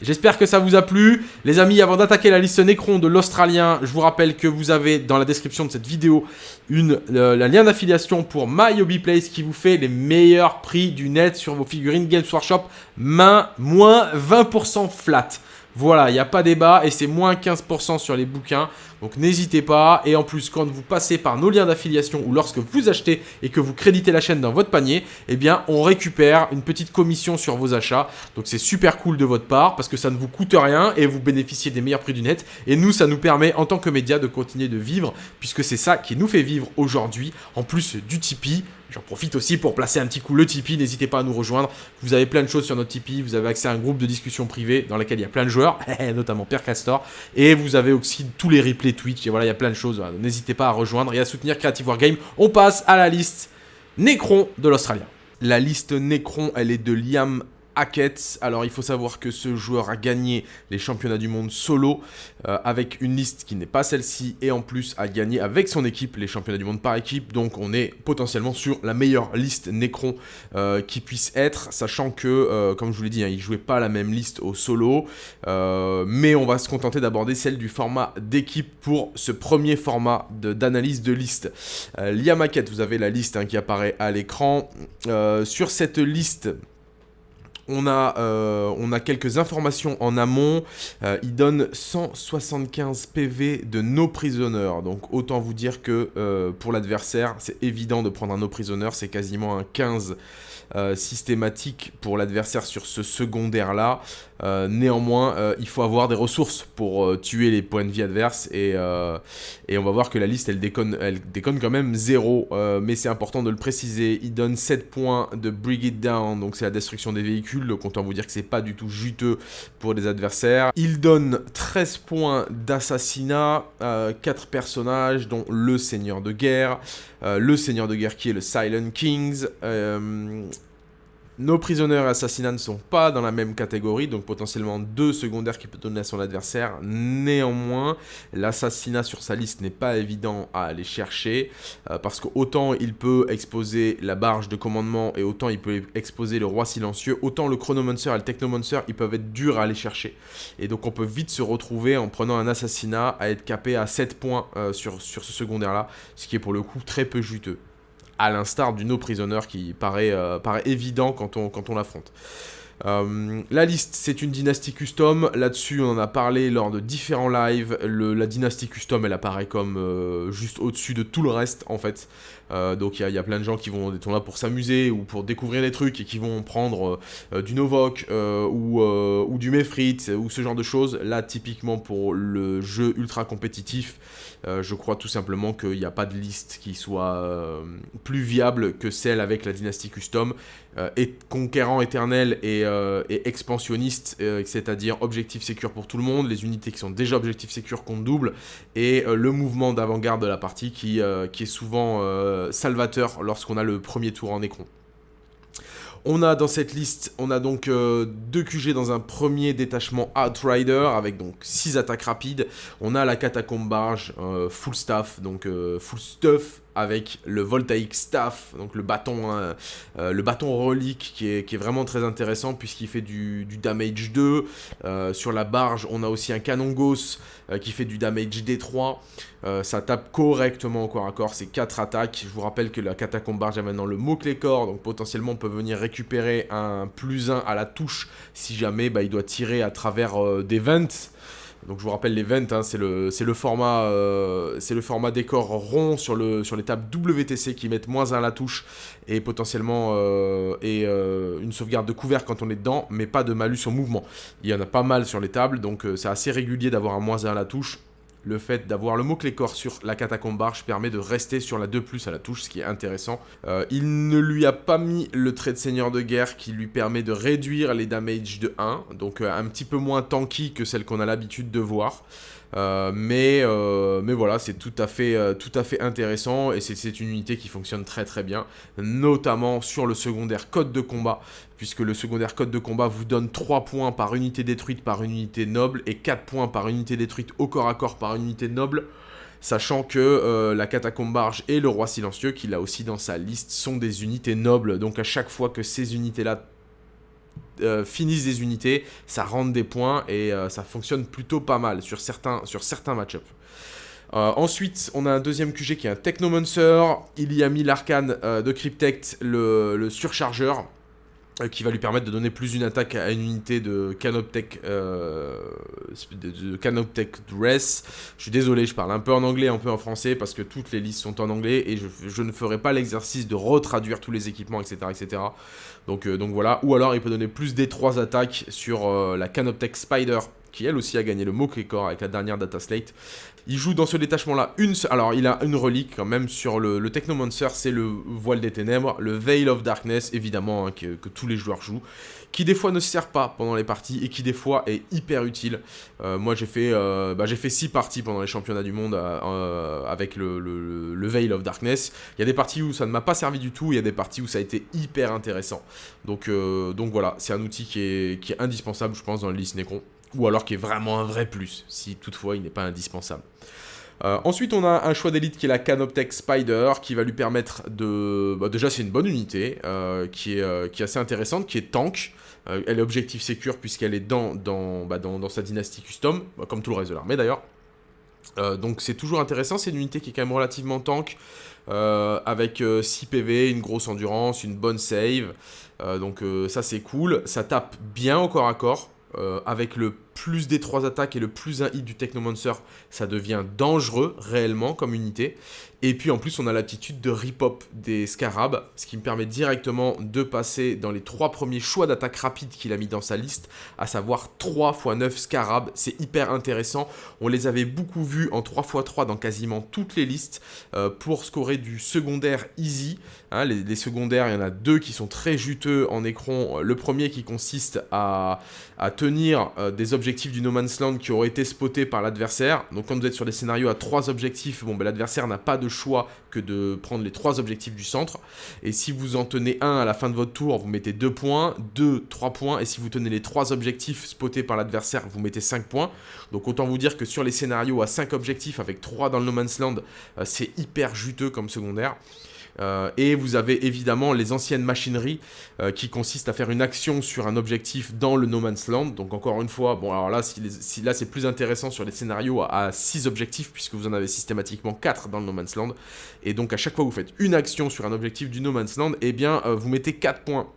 J'espère que ça vous a plu. Les amis, avant d'attaquer la liste Necron de l'Australien, je vous rappelle que vous avez dans la description de cette vidéo une, la lien d'affiliation pour My Place qui vous fait les meilleurs prix du net sur vos figurines Games Workshop. Main, moins 20% flat. Voilà, il n'y a pas débat et c'est moins 15% sur les bouquins. Donc n'hésitez pas. Et en plus, quand vous passez par nos liens d'affiliation ou lorsque vous achetez et que vous créditez la chaîne dans votre panier, eh bien, on récupère une petite commission sur vos achats. Donc c'est super cool de votre part parce que ça ne vous coûte rien et vous bénéficiez des meilleurs prix du net. Et nous, ça nous permet en tant que média de continuer de vivre puisque c'est ça qui nous fait vivre aujourd'hui. En plus du Tipeee, J'en profite aussi pour placer un petit coup le Tipeee, n'hésitez pas à nous rejoindre. Vous avez plein de choses sur notre Tipeee, vous avez accès à un groupe de discussion privée dans lequel il y a plein de joueurs, notamment Pierre Castor, et vous avez aussi tous les replays Twitch, et voilà, il y a plein de choses. N'hésitez pas à rejoindre et à soutenir Creative Wargame. On passe à la liste Necron de l'Australien. La liste Necron, elle est de Liam Hackett. Alors il faut savoir que ce joueur a gagné les championnats du monde solo euh, avec une liste qui n'est pas celle-ci et en plus a gagné avec son équipe les championnats du monde par équipe. Donc on est potentiellement sur la meilleure liste Necron euh, qui puisse être, sachant que, euh, comme je vous l'ai dit, hein, il jouait pas la même liste au solo. mais on va se contenter d'aborder celle du format d'équipe pour ce premier format d'analyse de, liste. Liam Hackett, vous avez la liste hein, qui apparaît à l'écran. sur cette liste, on a, euh, on a quelques informations en amont. Euh, il donne 175 PV de no prisoner. Donc autant vous dire que euh, pour l'adversaire, c'est évident de prendre un no prisoner. C'est quasiment un 15 systématique pour l'adversaire sur ce secondaire-là. Euh, néanmoins, euh, il faut avoir des ressources pour euh, tuer les points de vie adverses et, on va voir que la liste elle déconne, quand même 0, mais c'est important de le préciser. Il donne 7 points de Bring It Down, donc c'est la destruction des véhicules, donc autant vous dire que c'est pas du tout juteux pour les adversaires. Il donne 13 points d'assassinat, 4 personnages dont le Seigneur de Guerre, le Seigneur de Guerre qui est le Silent Kings, nos prisonniers et assassinats ne sont pas dans la même catégorie, donc potentiellement deux secondaires qui peut donner à son adversaire. Néanmoins, l'assassinat sur sa liste n'est pas évident à aller chercher, euh, parce que autant il peut exposer la barge de commandement et autant il peut exposer le roi silencieux, autant le chronomancer et le technomancer, ils peuvent être durs à aller chercher. Et donc on peut vite se retrouver en prenant un assassinat à être capé à 7 points euh, sur, sur ce secondaire-là, ce qui est pour le coup très peu juteux à l'instar du No Prisoner qui paraît, euh, évident quand on, quand on l'affronte. Euh, la liste, c'est une dynastie custom. Là-dessus, on en a parlé lors de différents lives. la dynastie custom, elle apparaît comme euh, juste au-dessus de tout le reste, en fait. Donc, il y, a plein de gens qui vont être là pour s'amuser ou pour découvrir des trucs et qui vont prendre du Novok ou, ou, du Mefrit ou ce genre de choses. Là, typiquement, pour le jeu ultra compétitif, euh, je crois tout simplement qu'il n'y a pas de liste qui soit euh, plus viable que celle avec la dynastie custom. Euh, conquérant éternel et, expansionniste, c'est-à-dire objectif sécure pour tout le monde, les unités qui sont déjà objectif sécure compte double, et le mouvement d'avant-garde de la partie qui est souvent salvateur lorsqu'on a le premier tour en écron. On a dans cette liste, on a donc euh, deux QG dans un premier détachement Outrider avec donc 6 attaques rapides. On a la catacombe barge euh, full staff, donc euh, full stuff avec le Voltaic Staff, donc le bâton, hein, euh, le bâton relique qui est, vraiment très intéressant puisqu'il fait du, damage 2. Euh, sur la barge, on a aussi un canon Gauss euh, qui fait du damage D3. ça tape correctement au corps à corps, c'est 4 attaques. Je vous rappelle que la catacombe barge a maintenant le mot-clé corps, donc potentiellement on peut venir récupérer un plus 1 à la touche si jamais bah, il doit tirer à travers des vents. Donc je vous rappelle les vents, hein, c'est le, format, euh, le format décor rond sur les tables WTC qui mettent moins 1 à la touche et potentiellement euh, et, euh, une sauvegarde de couvert quand on est dedans, mais pas de malus en mouvement. Il y en a pas mal sur les tables, donc c'est assez régulier d'avoir un moins 1 à la touche le fait d'avoir le mot-clé corps sur la catacombe barge permet de rester sur la 2+, à la touche, ce qui est intéressant. Euh, il ne lui a pas mis le trait de seigneur de guerre qui lui permet de réduire les damages de 1, donc euh, un petit peu moins tanky que celle qu'on a l'habitude de voir. Mais, mais voilà, c'est tout, à fait, fait intéressant et c'est une unité qui fonctionne très très bien, notamment sur le secondaire code de combat, puisque le secondaire code de combat vous donne 3 points par unité détruite par unité noble et 4 points par unité détruite au corps à corps par unité noble sachant que euh, la catacombe barge et le roi silencieux, qu'il a aussi dans sa liste, sont des unités nobles. Donc à chaque fois que ces unités-là euh, finissent des unités, ça rentre des points et euh, ça fonctionne plutôt pas mal sur certains, sur certains match-ups. ensuite, on a un deuxième QG qui est un Technomancer. Il y a mis l'arcane de Cryptect, le surchargeur. Euh, qui va lui permettre de donner plus une attaque à une unité de Canoptech, euh, de, Canoptech Dress. Je suis désolé, je parle un peu en anglais, un peu en français, parce que toutes les listes sont en anglais, et je, ne ferai pas l'exercice de retraduire tous les équipements, etc. etc. Donc, euh, donc voilà, ou alors il peut donner plus des 3 attaques sur la Canoptech Spider, qui elle aussi a gagné le Mokekor avec la dernière Data Slate. Il joue dans ce détachement-là une... Alors, il a une relique quand même sur le, Technomancer, c'est le Voile des Ténèbres, le Veil of Darkness, évidemment, hein, que, tous les joueurs jouent, qui des fois ne sert pas pendant les parties et qui des fois est hyper utile. Euh, moi, j'ai fait, euh, bah, 6 parties pendant les championnats du monde euh, avec le, Veil of Darkness. Il y a des parties où ça ne m'a pas servi du tout, il y a des parties où ça a été hyper intéressant. Donc, donc voilà, c'est un outil qui est, qui est indispensable, je pense, dans le liste Necron ou alors qui est vraiment un vrai plus, si toutefois il n'est pas indispensable. Euh, ensuite, on a un choix d'élite qui est la Canoptech Spider, qui va lui permettre de... Bah, déjà, c'est une bonne unité, euh, qui, est, euh, qui est assez intéressante, qui est tank. elle est objectif sécure puisqu'elle est dans, dans, bah, dans, sa dynastie custom, bah, comme tout le reste de l'armée d'ailleurs. donc c'est toujours intéressant, c'est une unité qui est quand même relativement tank, avec 6 PV, une grosse endurance, une bonne save. donc ça c'est cool, ça tape bien au corps à corps. Euh, avec le plus des 3 attaques et le plus 1 hit du Technomancer, ça devient dangereux réellement comme unité. Et puis en plus, on a l'attitude de rip-hop des Scarabs, ce qui me permet directement de passer dans les 3 premiers choix d'attaque rapide qu'il a mis dans sa liste, à savoir 3 x 9 Scarabs. C'est hyper intéressant. On les avait beaucoup vus en 3 x 3 dans quasiment toutes les listes euh, pour scorer du secondaire easy. Hein, les, secondaires, il y en a deux qui sont très juteux en écran. Le premier qui consiste à, tenir euh, des objectifs du No Man's Land qui auraient été spotés par l'adversaire. Donc quand vous êtes sur des scénarios à 3 objectifs, bon, ben, l'adversaire n'a pas de choix que de prendre les trois objectifs du centre. Et si vous en tenez un à la fin de votre tour, vous mettez 2 points, 2, 3 points. Et si vous tenez les trois objectifs spotés par l'adversaire, vous mettez 5 points. Donc autant vous dire que sur les scénarios à 5 objectifs avec 3 dans le No Man's Land, euh, c'est hyper juteux comme secondaire. Euh, et vous avez évidemment les anciennes machineries euh, qui consistent à faire une action sur un objectif dans le No Man's Land. Donc encore une fois, bon alors là, si, là c'est plus intéressant sur les scénarios à, 6 objectifs puisque vous en avez systématiquement 4 dans le No Man's Land. Et donc à chaque fois que vous faites une action sur un objectif du No Man's Land, eh bien euh, vous mettez 4 points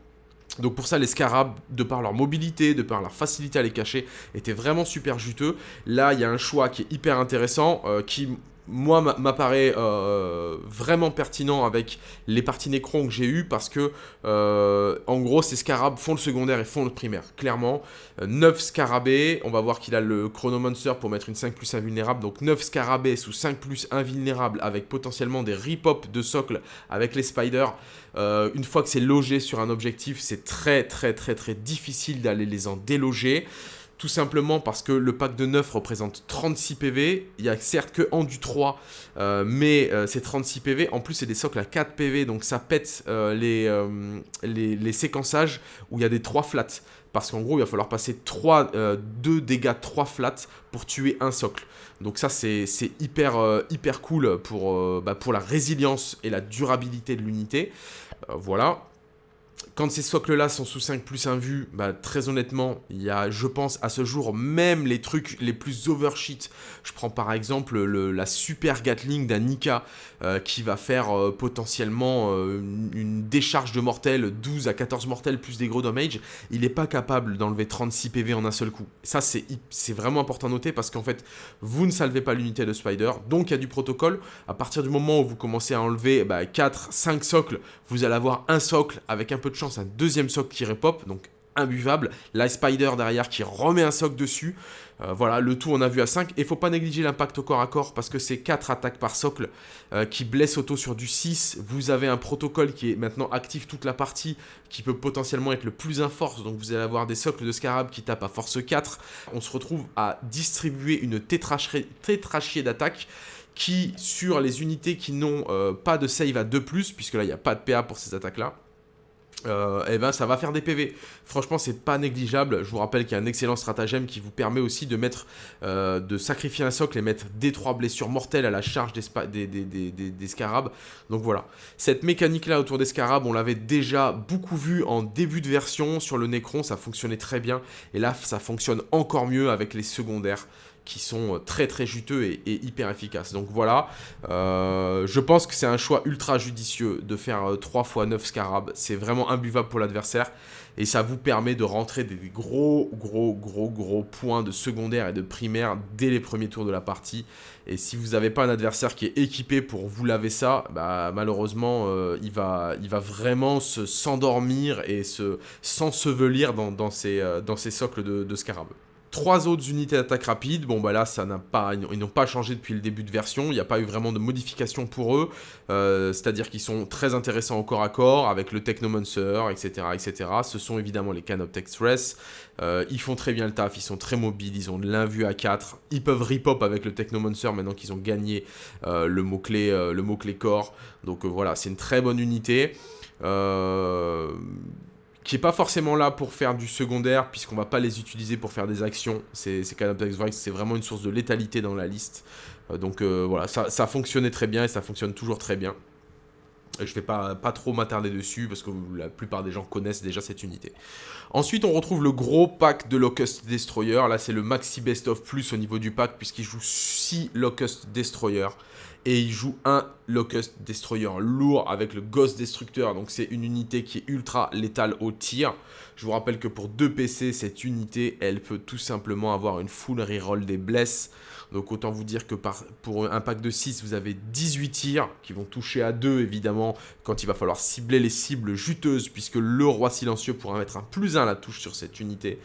donc pour ça, les scarabs, de par leur mobilité, de par leur facilité à les cacher, étaient vraiment super juteux. Là, il y a un choix qui est hyper intéressant, qui moi, m'apparaît euh, vraiment pertinent avec les parties Necron que j'ai eues parce que, euh, en gros, ces scarabs font le secondaire et font le primaire. Clairement, 9 euh, scarabées, on va voir qu'il a le Chronomancer pour mettre une 5 plus invulnérable, donc 9 scarabées sous 5 plus invulnérable avec potentiellement des rip-hop de socle avec les spiders. une fois que c'est logé sur un objectif, c'est très très très très difficile d'aller les en déloger. Tout simplement parce que le pack de 9 représente 36 PV. Il y a certes que en du 3, euh, mais euh, c'est 36 PV. En plus, c'est des socles à 4 PV, donc ça pète euh, les, séquençages où il y a des 3 flats. Parce qu'en gros, il va falloir passer 3, 2 dégâts 3 flats pour tuer un socle. Donc ça, c'est hyper, hyper cool pour, bah, pour la résilience et la durabilité de l'unité. voilà. Quand ces socles-là sont sous 5 plus 1 vue, bah, très honnêtement, il y a, je pense, à ce jour, même les trucs les plus overshit. Je prends par exemple la super Gatling d'un Nika euh, qui va faire euh, potentiellement euh, une, décharge de mortels, 12 à 14 mortels plus des gros damage. Il n'est pas capable d'enlever 36 PV en un seul coup. Ça, c'est vraiment important à noter parce qu'en fait, vous ne salvez pas l'unité de Spider, donc il y a du protocole. À partir du moment où vous commencez à enlever 4, bah, 5 socles, vous allez avoir un socle avec un peu de chance un deuxième socle qui repop, donc imbuvable. La Spider derrière qui remet un soc dessus. Euh, voilà, le tout on a vu à 5. Et faut pas négliger l'impact corps à corps parce que c'est 4 attaques par socle euh, qui blessent auto sur du 6. Vous avez un protocole qui est maintenant actif toute la partie qui peut potentiellement être le plus in force. Donc vous allez avoir des socles de scarab qui tapent à force 4. On se retrouve à distribuer une tétrachier d'attaque qui, sur les unités qui n'ont euh, pas de save à 2+, puisque là il n'y a pas de PA pour ces attaques-là, euh, eh ben ça va faire des PV. Franchement, c'est pas négligeable. Je vous rappelle qu'il y a un excellent stratagème qui vous permet aussi de mettre, euh, de sacrifier un socle et mettre des 3 blessures mortelles à la charge des, des, scarabs. Donc voilà. Cette mécanique-là autour des scarabs, on l'avait déjà beaucoup vu en début de version sur le Necron. Ça fonctionnait très bien. Et là, ça fonctionne encore mieux avec les secondaires qui sont euh, très très juteux et, hyper efficaces. Donc voilà, euh, je pense que c'est un choix ultra judicieux de faire 3 x 9 scarabs. C'est vraiment imbuvable pour l'adversaire et ça vous permet de rentrer des gros gros gros gros points de secondaire et de primaire dès les premiers tours de la partie. Et si vous n'avez pas un adversaire qui est équipé pour vous laver ça, bah, malheureusement euh, il, va, il va vraiment s'endormir et se s'ensevelir dans, dans, socles de, de. Trois autres unités d'attaque rapide, bon bah là ça n'a pas, ils n'ont pas changé depuis le début de version, il n'y a pas eu vraiment de modification pour eux, euh, c'est-à-dire qu'ils sont très intéressants au corps à corps avec le Technomancer, etc. etc. Ce sont évidemment les Canoptech Express, euh, ils font très bien le taf, ils sont très mobiles, ils ont de l'invue à 4, ils peuvent rip-hop avec le Technomancer maintenant qu'ils ont gagné euh, le mot-clé le mot -clé corps, donc voilà c'est une très bonne unité. Euh qui est pas forcément là pour faire du secondaire, puisqu'on va pas les utiliser pour faire des actions. C'est c'est vraiment une source de létalité dans la liste. Euh, donc euh, voilà, ça, ça, fonctionnait très bien et ça fonctionne toujours très bien. Je vais pas, pas trop m'attarder dessus parce que la plupart des gens connaissent déjà cette unité. Ensuite, on retrouve le gros pack de Locust Destroyer. Là, c'est le Maxi Best of Plus au niveau du pack puisqu'il joue 6 Locust Destroyer et il joue un Locust Destroyer lourd avec le Ghost Destructeur. Donc c'est une unité qui est ultra létale au tir. Je vous rappelle que pour 2 PC, cette unité, elle peut tout simplement avoir une full reroll des blesses. Donc autant vous dire que pour un pack de 6, vous avez 18 tirs qui vont toucher à 2 évidemment quand il va falloir cibler les cibles juteuses puisque le roi silencieux pourra mettre un plus 1 à la touche sur cette unité.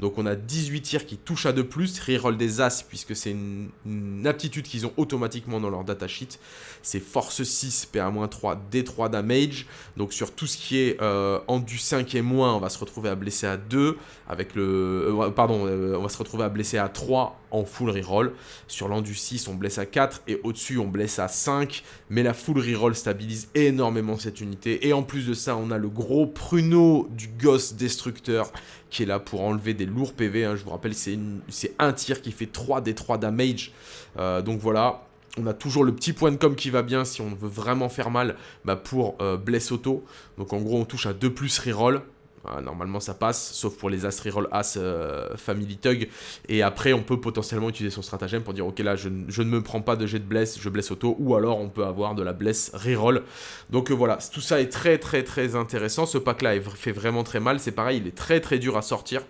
Donc on a 18 tirs qui touchent à 2+, reroll des As puisque c'est une, aptitude qu'ils ont automatiquement dans leur datasheet. C'est force 6, PA-3, D3 damage. Donc sur tout ce qui est euh, en du 5 et moins, on va se retrouver à blesser à 2. Avec le, euh, pardon, euh, on va se retrouver à blesser à 3 en full reroll. Sur l'endu 6, on blesse à 4 et au-dessus, on blesse à 5. Mais la full reroll stabilise énormément cette unité. Et en plus de ça, on a le gros pruneau du Ghost Destructeur qui est là pour enlever des lourds PV. Hein. Je vous rappelle, c'est un tir qui fait 3 des 3 damage. Euh, donc voilà, on a toujours le petit point de com qui va bien si on veut vraiment faire mal bah, pour euh, bless auto. Donc en gros, on touche à 2 plus reroll. Ah, normalement ça passe, sauf pour les As Reroll As euh, Family Tug. Et après, on peut potentiellement utiliser son stratagème pour dire, ok là, je, ne me prends pas de jet de bless, je blesse auto. Ou alors, on peut avoir de la bless Reroll. Donc euh, voilà, tout ça est très très très intéressant. Ce pack-là fait vraiment très mal. C'est pareil, il est très très dur à sortir.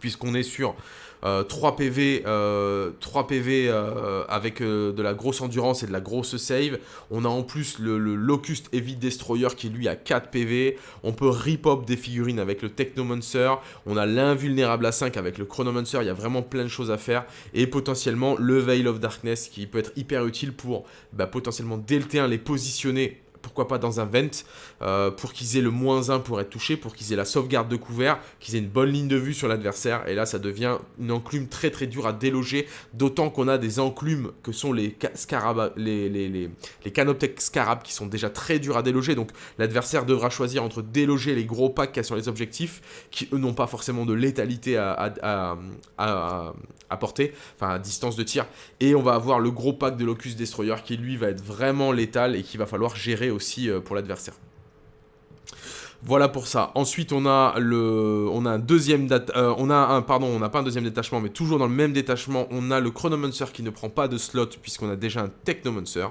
Puisqu'on est sur 3 PV, 3 PV avec euh, de la grosse endurance et de la grosse save. On a en plus le, Locust Heavy Destroyer qui lui a 4 PV. On peut rip-hop des figurines avec le Technomancer. On a l'invulnérable à 5 avec le Chronomancer. Il y a vraiment plein de choses à faire. Et potentiellement le Veil of Darkness qui peut être hyper utile pour bah, potentiellement dès le T1 les positionner pourquoi pas dans un vent, euh, pour qu'ils aient le moins 1 pour être touchés, pour qu'ils aient la sauvegarde de couvert, qu'ils aient une bonne ligne de vue sur l'adversaire. Et là, ça devient une enclume très très dure à déloger, d'autant qu'on a des enclumes que sont les, scarab les, les, Canoptech Scarab qui sont déjà très durs à déloger. Donc l'adversaire devra choisir entre déloger les gros packs qu'il y a sur les objectifs, qui eux n'ont pas forcément de létalité à, porter, enfin à distance de tir. Et on va avoir le gros pack de Locus Destroyer qui lui va être vraiment létal et qu'il va falloir gérer aussi euh, pour l'adversaire. Voilà pour ça. Ensuite, on a le, on a un deuxième euh, détachement, mais toujours dans le même détachement, on a le Chronomancer qui ne prend pas de slot puisqu'on a déjà un Technomancer.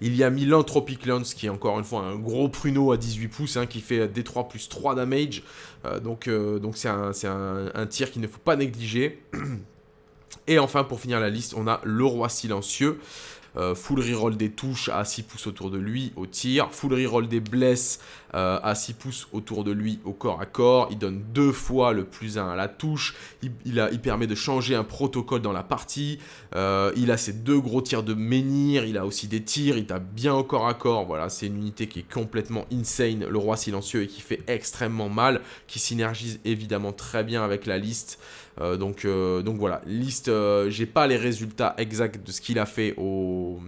Il y a Milanthropic Lance qui est encore une fois un gros pruneau à 18 pouces hein, qui fait D3 plus 3 damage. Euh, donc, donc c'est un, un, un tir qu'il ne faut pas négliger. Et enfin, pour finir la liste, on a le Roi Silencieux. full reroll des touches à 6 pouces autour de lui au tir, full reroll des blesses à 6 pouces autour de lui au corps à corps, il donne deux fois le plus 1 à la touche, il, permet de changer un protocole dans la partie, il a ses deux gros tirs de menhir, il a aussi des tirs, il tape bien au corps à corps, voilà, c'est une unité qui est complètement insane, le roi silencieux, et qui fait extrêmement mal, qui synergise évidemment très bien avec la liste, euh, donc, euh, donc voilà, liste, euh, j'ai pas les résultats exacts de ce qu'il a fait au,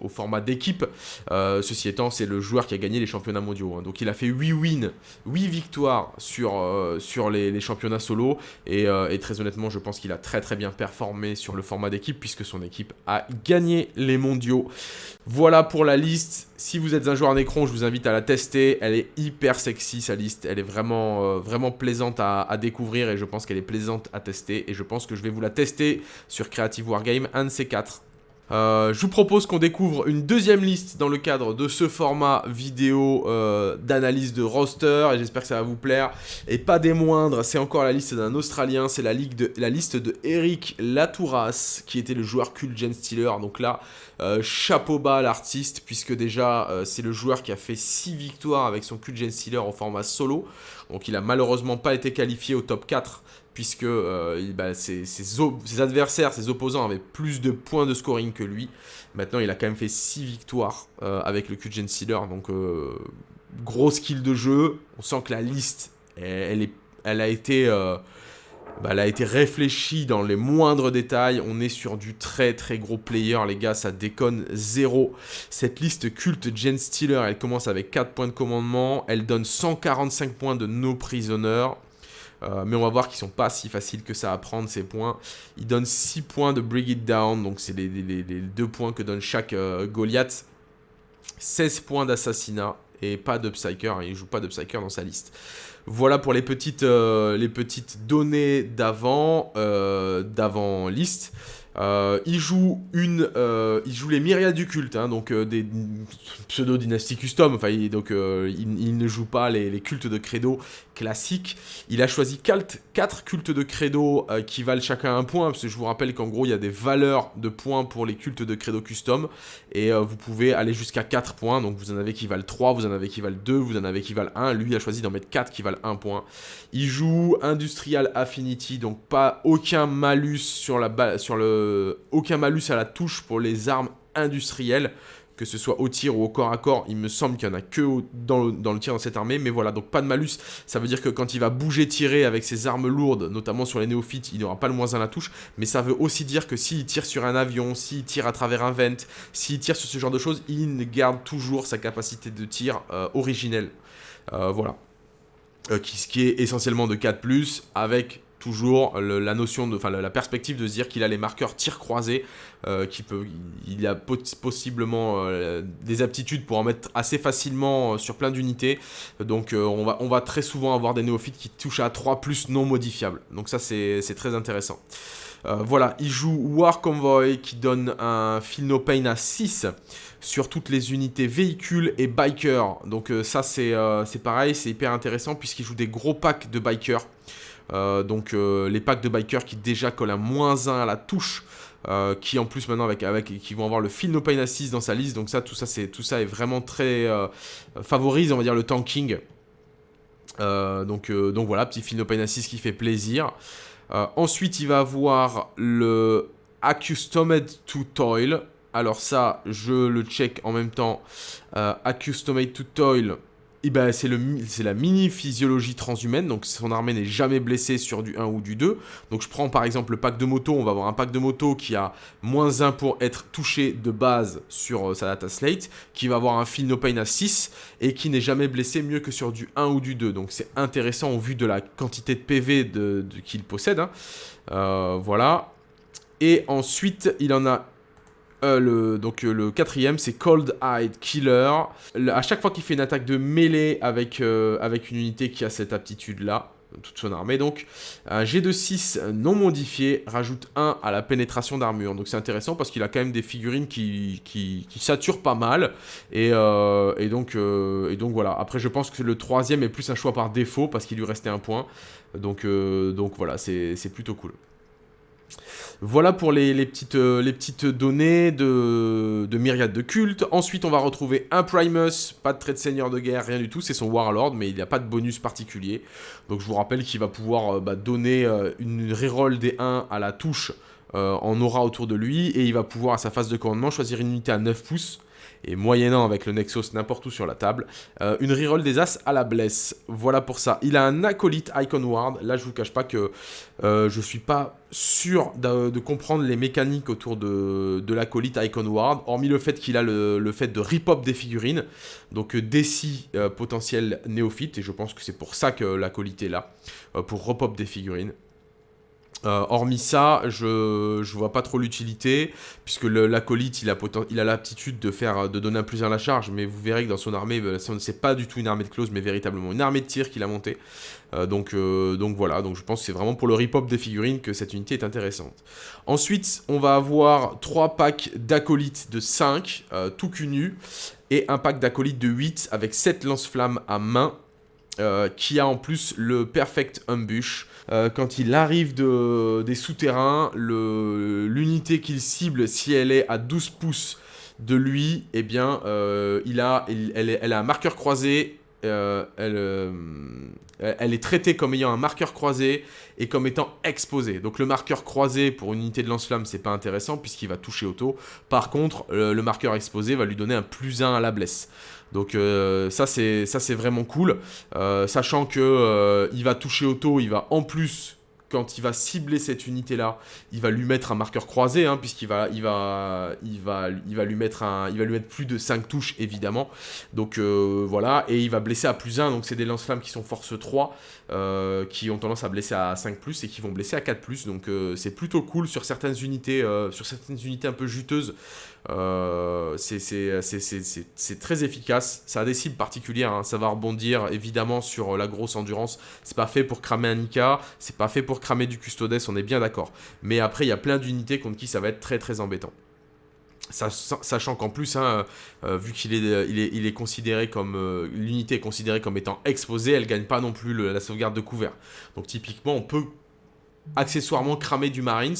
au format d'équipe. Euh, ceci étant, c'est le joueur qui a gagné les championnats mondiaux. Hein. Donc il a fait 8 wins, 8 victoires sur, euh, les, championnats solo. Euh, et, très honnêtement, je pense qu'il a très très bien performé sur le format d'équipe puisque son équipe a gagné les mondiaux. Voilà pour la liste. Si vous êtes un joueur Necron, je vous invite à la tester. Elle est hyper sexy sa liste. Elle est vraiment, vraiment plaisante à, à découvrir et je pense qu'elle est plaisante à tester. Et je pense que je vais vous la tester sur Creative Wargame, un de ces quatre. Euh, je vous propose qu'on découvre une deuxième liste dans le cadre de ce format vidéo euh, d'analyse de roster et j'espère que ça va vous plaire. Et pas des moindres, c'est encore la liste d'un Australien, c'est la, liste de Eric Latouras qui était le joueur culte Gen Stealer. Donc là, euh, chapeau bas à l'artiste puisque déjà c'est le joueur qui a fait 6 victoires avec son cult Gen Stealer en format solo. Donc il a malheureusement pas été qualifié au top 4 puisque euh, bah, ses, adversaires, ses opposants avaient plus de points de scoring que lui. Maintenant, il a quand même fait 6 victoires euh, avec le QGen Sealer, donc euh, gros skill de jeu. On sent que la liste, elle, a été... Bah, elle a été réfléchie dans les moindres détails. On est sur du très très gros player, les gars. Ça déconne zéro. Cette liste culte Gen Stealer, elle commence avec 4 points de commandement. Elle donne 145 points de No Prisoner. Euh, mais on va voir qu'ils sont pas si faciles que ça à prendre ces points. Ils donnent 6 points de Bring It Down, donc c'est les, les, points que donne chaque euh, Goliath. 16 points d'assassinat et pas de Psyker, hein, il joue pas de Psyker dans sa liste. Voilà pour les petites, euh, les petites données d'avant d'avant liste. Euh, il, joue une, euh, il joue les myriades du culte, hein, donc euh, des pseudo-dynasties custom, enfin, donc il, ne joue pas les, cultes de credo classiques. Il a choisi 4, cultes de credo qui valent chacun un point, parce que je vous rappelle qu'en gros il y a des valeurs de points pour les cultes de credo custom, et vous pouvez aller jusqu'à 4 points, donc vous en avez qui valent 3, vous en avez qui valent 2, vous en avez qui valent 1, lui a choisi d'en mettre 4 qui valent 1 point. Il joue Industrial Affinity, donc pas aucun malus sur, la sur le euh, aucun malus à la touche pour les armes industrielles, que ce soit au tir ou au corps à corps, il me semble qu'il n'y en a que dans, le, tir dans cette armée, mais voilà, donc pas de malus, ça veut dire que quand il va bouger tirer avec ses armes lourdes, notamment sur les néophytes, il n'aura pas le moins à la touche, mais ça veut aussi dire que s'il tire sur un avion, s'il tire à travers un vent, s'il tire sur ce genre de choses, il garde toujours sa capacité de tir euh, originelle. Euh, voilà. qui, ce qui est essentiellement de 4+, avec toujours la notion de, enfin la, perspective de se dire qu'il a les marqueurs tir croisés, euh, qui peut, il a possiblement euh, des aptitudes pour en mettre assez facilement euh, sur plein d'unités. Donc on, va, on va très souvent avoir des néophytes qui touchent à 3 plus non modifiables. Donc ça c'est très intéressant. voilà, il joue War Convoy qui donne un Feel No Pain à 6 sur toutes les unités véhicules et bikers. Donc ça c'est pareil, c'est hyper intéressant puisqu'il joue des gros packs de bikers. Euh, donc euh, les packs de bikers qui déjà collent un moins 1 à la touche. Euh, qui en plus maintenant avec, avec qui vont avoir le Feel No Pain Assist dans sa liste. Donc ça tout ça c'est tout ça est vraiment très favorise on va dire le tanking. Donc, donc voilà petit Feel No Pain Assist qui fait plaisir. Ensuite il va avoir le Accustomed to Toil. Alors ça je le check en même temps. Accustomed to Toil eh ben, c'est la mini-physiologie transhumaine, donc son armée n'est jamais blessée sur du 1 ou du 2. Donc je prends par exemple le pack de moto, on va avoir un pack de moto qui a moins 1 pour être touché de base sur euh, sa data slate, qui va avoir un feel no pain à 6, et qui n'est jamais blessé mieux que sur du 1 ou du 2. Donc c'est intéressant au vu de la quantité de PV qu'il possède. Hein. Euh, voilà. Et ensuite, il en a euh, le, donc euh, le quatrième, c'est Cold Eyed Killer. à chaque fois qu'il fait une attaque de mêlée avec, euh, avec une unité qui a cette aptitude-là, toute son armée donc, un G de 6 non modifié rajoute 1 à la pénétration d'armure. Donc c'est intéressant parce qu'il a quand même des figurines qui, qui, saturent pas mal. Et, donc, voilà. Après je pense que le troisième est plus un choix par défaut parce qu'il lui restait un point. Donc voilà, c'est plutôt cool. Voilà pour les, petites, les petites données de, de myriade de culte. Ensuite, on va retrouver un Primus, pas de trait de seigneur de guerre, rien du tout. C'est son Warlord, mais il n'y a pas de bonus particulier. Donc je vous rappelle qu'il va pouvoir bah, donner une reroll des 1 à la touche en aura autour de lui. Et il va pouvoir, à sa phase de commandement, choisir une unité à 9 pouces et moyennant avec le Nexus n'importe où sur la table, euh, une reroll des As à la blesse. Voilà pour ça. Il a un acolyte Icon Ward. Là, je vous cache pas que euh, je suis pas sûr de, comprendre les mécaniques autour de, l'acolyte Icon Ward, hormis le fait qu'il a le, fait de rip-hop des figurines, donc euh, déci euh, potentiel néophyte, et je pense que c'est pour ça que l'acolyte est là, pour rip-hop des figurines. Euh, hormis ça, je ne vois pas trop l'utilité, puisque l'acolyte, il a, l'aptitude de faire de donner un plus à la charge, mais vous verrez que dans son armée, euh, c'est pas du tout une armée de close, mais véritablement une armée de tir qu'il a montée. Euh, donc, voilà, donc je pense que c'est vraiment pour le rip-hop des figurines que cette unité est intéressante. Ensuite, on va avoir 3 packs d'acolytes de 5, tout cul nu, et un pack d'acolytes de 8 avec 7 lance-flammes à main, qui a en plus le Perfect Ambush, euh, quand il arrive de, des souterrains, l'unité qu'il cible, si elle est à 12 pouces de lui, eh bien, euh, il a, elle, a un marqueur croisé, euh, elle, est traitée comme ayant un marqueur croisé et comme étant exposée. Donc le marqueur croisé pour une unité de lance-flamme, c'est pas intéressant puisqu'il va toucher auto. Par contre, le marqueur exposé va lui donner un plus 1 à la blesse. Donc euh, ça c'est vraiment cool, euh, sachant que euh, il va toucher auto, il va en plus quand il va cibler cette unité là, il va lui mettre un marqueur croisé hein, puisqu'il va il va il va lui mettre un il va lui plus de 5 touches évidemment. Donc voilà. Et il va blesser à plus 1 donc c'est des lance-flammes qui sont force 3 qui ont tendance à blesser à 5 plus et qui vont blesser à 4 plus. Donc c'est plutôt cool sur certaines unités sur certaines unités un peu juteuses euh, c'est très efficace. Ça a des cibles particulières. Hein. Ça va rebondir évidemment sur la grosse endurance. C'est pas fait pour cramer un Nika. C'est pas fait pour cramer du Custodes. On est bien d'accord. Mais après, il y a plein d'unités contre qui ça va être très très embêtant. Sachant qu'en plus, hein, euh, vu qu'il est, considéré comme euh, l'unité est considérée comme étant exposée, elle gagne pas non plus la sauvegarde de couvert. Donc typiquement, on peut accessoirement cramer du Marines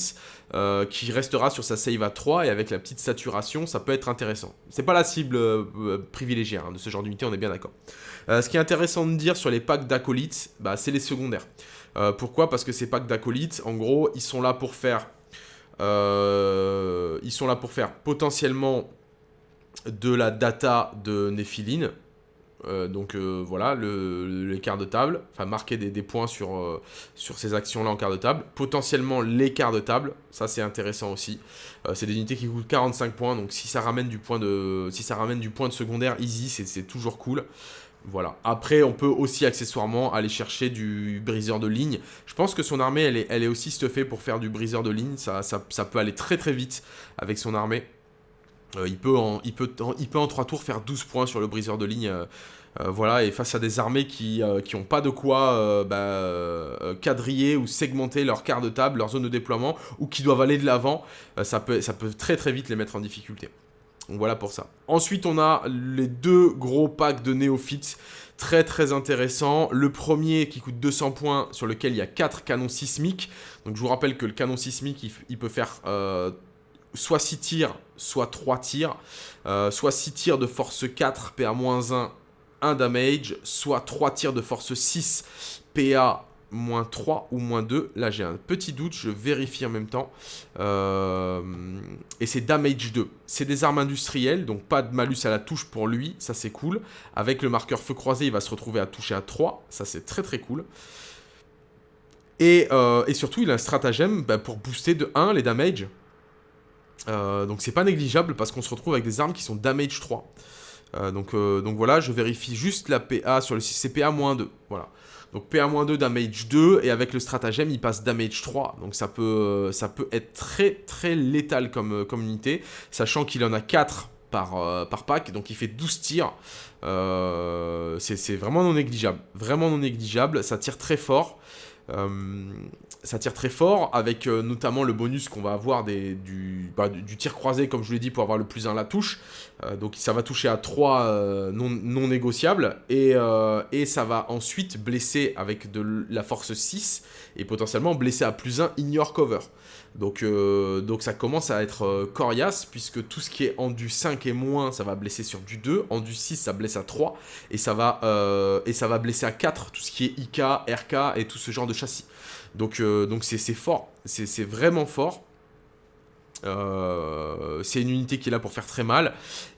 euh, qui restera sur sa save à 3 et avec la petite saturation, ça peut être intéressant. C'est pas la cible euh, privilégiée hein, de ce genre d'unité, on est bien d'accord. Euh, ce qui est intéressant de dire sur les packs d'acolytes, bah, c'est les secondaires. pourquoi? Parce que ces packs d'acolytes, en gros, ils sont là pour faire... ils sont là pour faire potentiellement de la data de Nephiline, euh, donc euh, voilà, le, les de table, enfin marquer des, points sur, euh, sur ces actions-là en quart de table. Potentiellement quarts de table, ça c'est intéressant aussi. c'est des unités qui coûtent 45 points, donc si ça ramène du point de, si ça ramène du point de secondaire easy, c'est toujours cool. Voilà. Après, on peut aussi accessoirement aller chercher du briseur de ligne. Je pense que son armée, elle est, aussi stuffée pour faire du briseur de ligne. Ça, ça peut aller très très vite avec son armée. Euh, il, peut en, il, peut il peut en 3 tours faire 12 points sur le briseur de ligne. Euh, euh, voilà, et face à des armées qui n'ont pas de quoi bah, quadriller ou segmenter leur quart de table, leur zone de déploiement, ou qui doivent aller de l'avant, ça, peut, très très vite les mettre en difficulté. Donc voilà pour ça. Ensuite, on a les deux gros packs de néophytes très très intéressants. Le premier qui coûte 200 points, sur lequel il y a 4 canons sismiques. Donc je vous rappelle que le canon sismique, il, peut faire soit 6 tirs, soit 3 tirs, euh, soit 6 tirs de force 4, PA-1, 1 damage, soit 3 tirs de force 6, PA 3 ou moins 2. Là, j'ai un petit doute, je vérifie en même temps. Euh, et c'est damage 2. C'est des armes industrielles, donc pas de malus à la touche pour lui, ça c'est cool. Avec le marqueur feu croisé, il va se retrouver à toucher à 3, ça c'est très très cool. Et, euh, surtout, il a un stratagème bah, pour booster de 1 les damage. Euh, donc c'est pas négligeable parce qu'on se retrouve avec des armes qui sont damage 3. Euh, donc, euh, donc voilà, je vérifie juste la PA sur le CPA-2. Voilà. Donc PA-2, damage 2, et avec le stratagème, il passe damage 3. Donc ça peut, ça peut être très très létal comme, comme unité, sachant qu'il en a 4 par, par pack, donc il fait 12 tirs. c'est vraiment non négligeable. Vraiment non négligeable, ça tire très fort. Ça tire très fort, avec notamment le bonus qu'on va avoir bah, du, tir croisé, comme je vous l'ai dit, pour avoir le plus 1 à la touche. donc ça va toucher à 3 non, non, négociables, et, et ça va ensuite blesser avec de la force 6, et potentiellement blesser à plus 1 ignore cover. Donc, euh, donc ça commence à être euh, coriace, puisque tout ce qui est en du 5 et moins, ça va blesser sur du 2, en du 6, ça blesse à 3, et ça va, euh, et ça va blesser à 4, tout ce qui est IK, RK et tout ce genre de châssis. Donc donc c'est fort, c'est vraiment fort. c'est une unité qui est là pour faire très mal.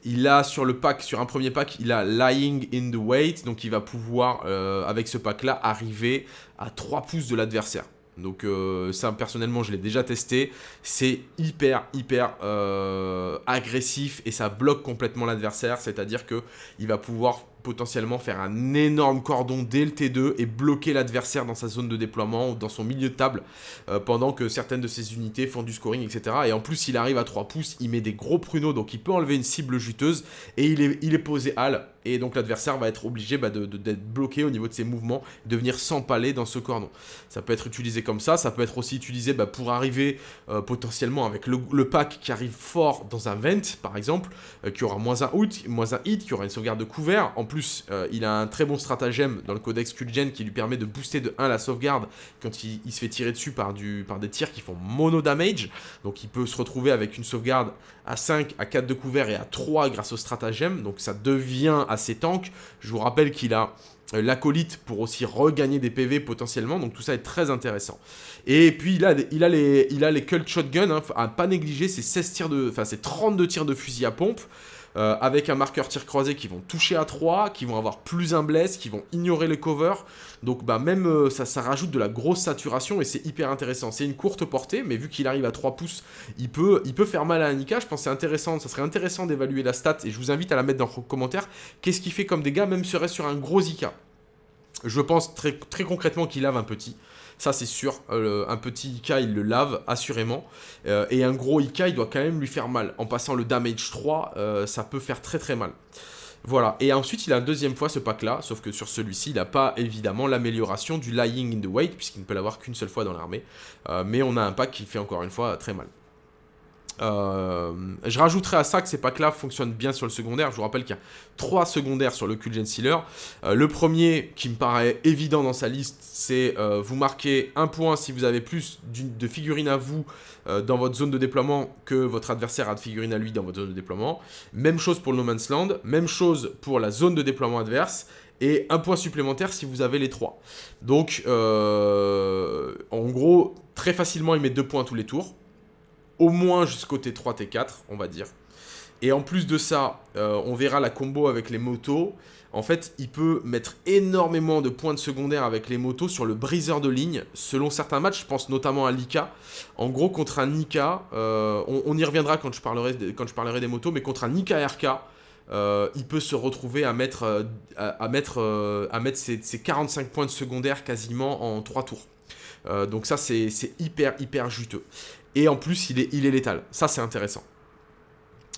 Il a sur le pack, sur un premier pack, il a Lying in the Weight, donc il va pouvoir, avec ce pack-là, arriver à 3 pouces de l'adversaire. Donc euh, ça personnellement je l'ai déjà testé, c'est hyper hyper euh, agressif et ça bloque complètement l'adversaire, c'est-à-dire que il va pouvoir potentiellement faire un énorme cordon dès le T2 et bloquer l'adversaire dans sa zone de déploiement ou dans son milieu de table euh, pendant que certaines de ses unités font du scoring, etc. Et en plus, s'il arrive à 3 pouces, il met des gros pruneaux, donc il peut enlever une cible juteuse et il est, il est posé hal. Et donc l'adversaire va être obligé bah, d'être bloqué au niveau de ses mouvements, de venir s'empaler dans ce cordon. Ça peut être utilisé comme ça, ça peut être aussi utilisé bah, pour arriver euh, potentiellement avec le, pack qui arrive fort dans un vent, par exemple, euh, qui aura moins un, hit, moins un hit, qui aura une sauvegarde de couvert. En plus, plus, euh, il a un très bon stratagème dans le codex Kulgen qui lui permet de booster de 1 la sauvegarde quand il, se fait tirer dessus par, des tirs qui font mono damage. Donc il peut se retrouver avec une sauvegarde à 5, à 4 de couvert et à 3 grâce au stratagème. Donc ça devient assez tank. Je vous rappelle qu'il a euh, l'acolyte pour aussi regagner des PV potentiellement, donc tout ça est très intéressant. Et puis il a, il a, les, il a les cult shotgun, hein, à pas négliger, c'est 16 tirs de, enfin c'est 32 tirs de fusil à pompe, euh, avec un marqueur tir croisé qui vont toucher à 3, qui vont avoir plus un bless, qui vont ignorer les covers. Donc bah même euh, ça, ça rajoute de la grosse saturation et c'est hyper intéressant. C'est une courte portée, mais vu qu'il arrive à 3 pouces, il peut, faire mal à Anika. Je pense que c'est intéressant, ça serait intéressant d'évaluer la stat et je vous invite à la mettre dans les commentaires. Qu'est-ce qu'il fait comme dégâts, même serait sur un gros Ika Je pense très, très concrètement qu'il lave un petit. Ça, c'est sûr. Euh, un petit Ika, il le lave, assurément. Euh, et un gros Ika, il doit quand même lui faire mal. En passant le damage 3, euh, ça peut faire très très mal. Voilà, et ensuite il a une deuxième fois ce pack là, sauf que sur celui-ci il n'a pas évidemment l'amélioration du lying in the wait, puisqu'il ne peut l'avoir qu'une seule fois dans l'armée, mais on a un pack qui fait encore une fois très mal. Euh, je rajouterai à ça que ces packs-là fonctionnent bien sur le secondaire. Je vous rappelle qu'il y a trois secondaires sur le Kulgen Sealer. Euh, le premier, qui me paraît évident dans sa liste, c'est euh, vous marquez un point si vous avez plus de figurines à vous dans votre zone de déploiement que votre adversaire a de figurines à lui dans votre zone de déploiement. Même chose pour le No Man's Land, même chose pour la zone de déploiement adverse et un point supplémentaire si vous avez les trois. Donc, en gros, très facilement, il met deux points tous les tours au moins jusqu'au T3, T4, on va dire. Et en plus de ça, euh, on verra la combo avec les motos. En fait, il peut mettre énormément de points de secondaire avec les motos sur le briseur de ligne. Selon certains matchs, je pense notamment à Lika. En gros, contre un Nika, euh, on, y reviendra quand je, parlerai, des motos, mais contre un Nika RK, euh, il peut se retrouver à mettre, à mettre ses, 45 points de secondaire quasiment en 3 tours. donc ça, c'est hyper, hyper juteux. Et en plus, il est, il est létal. Ça, c'est intéressant.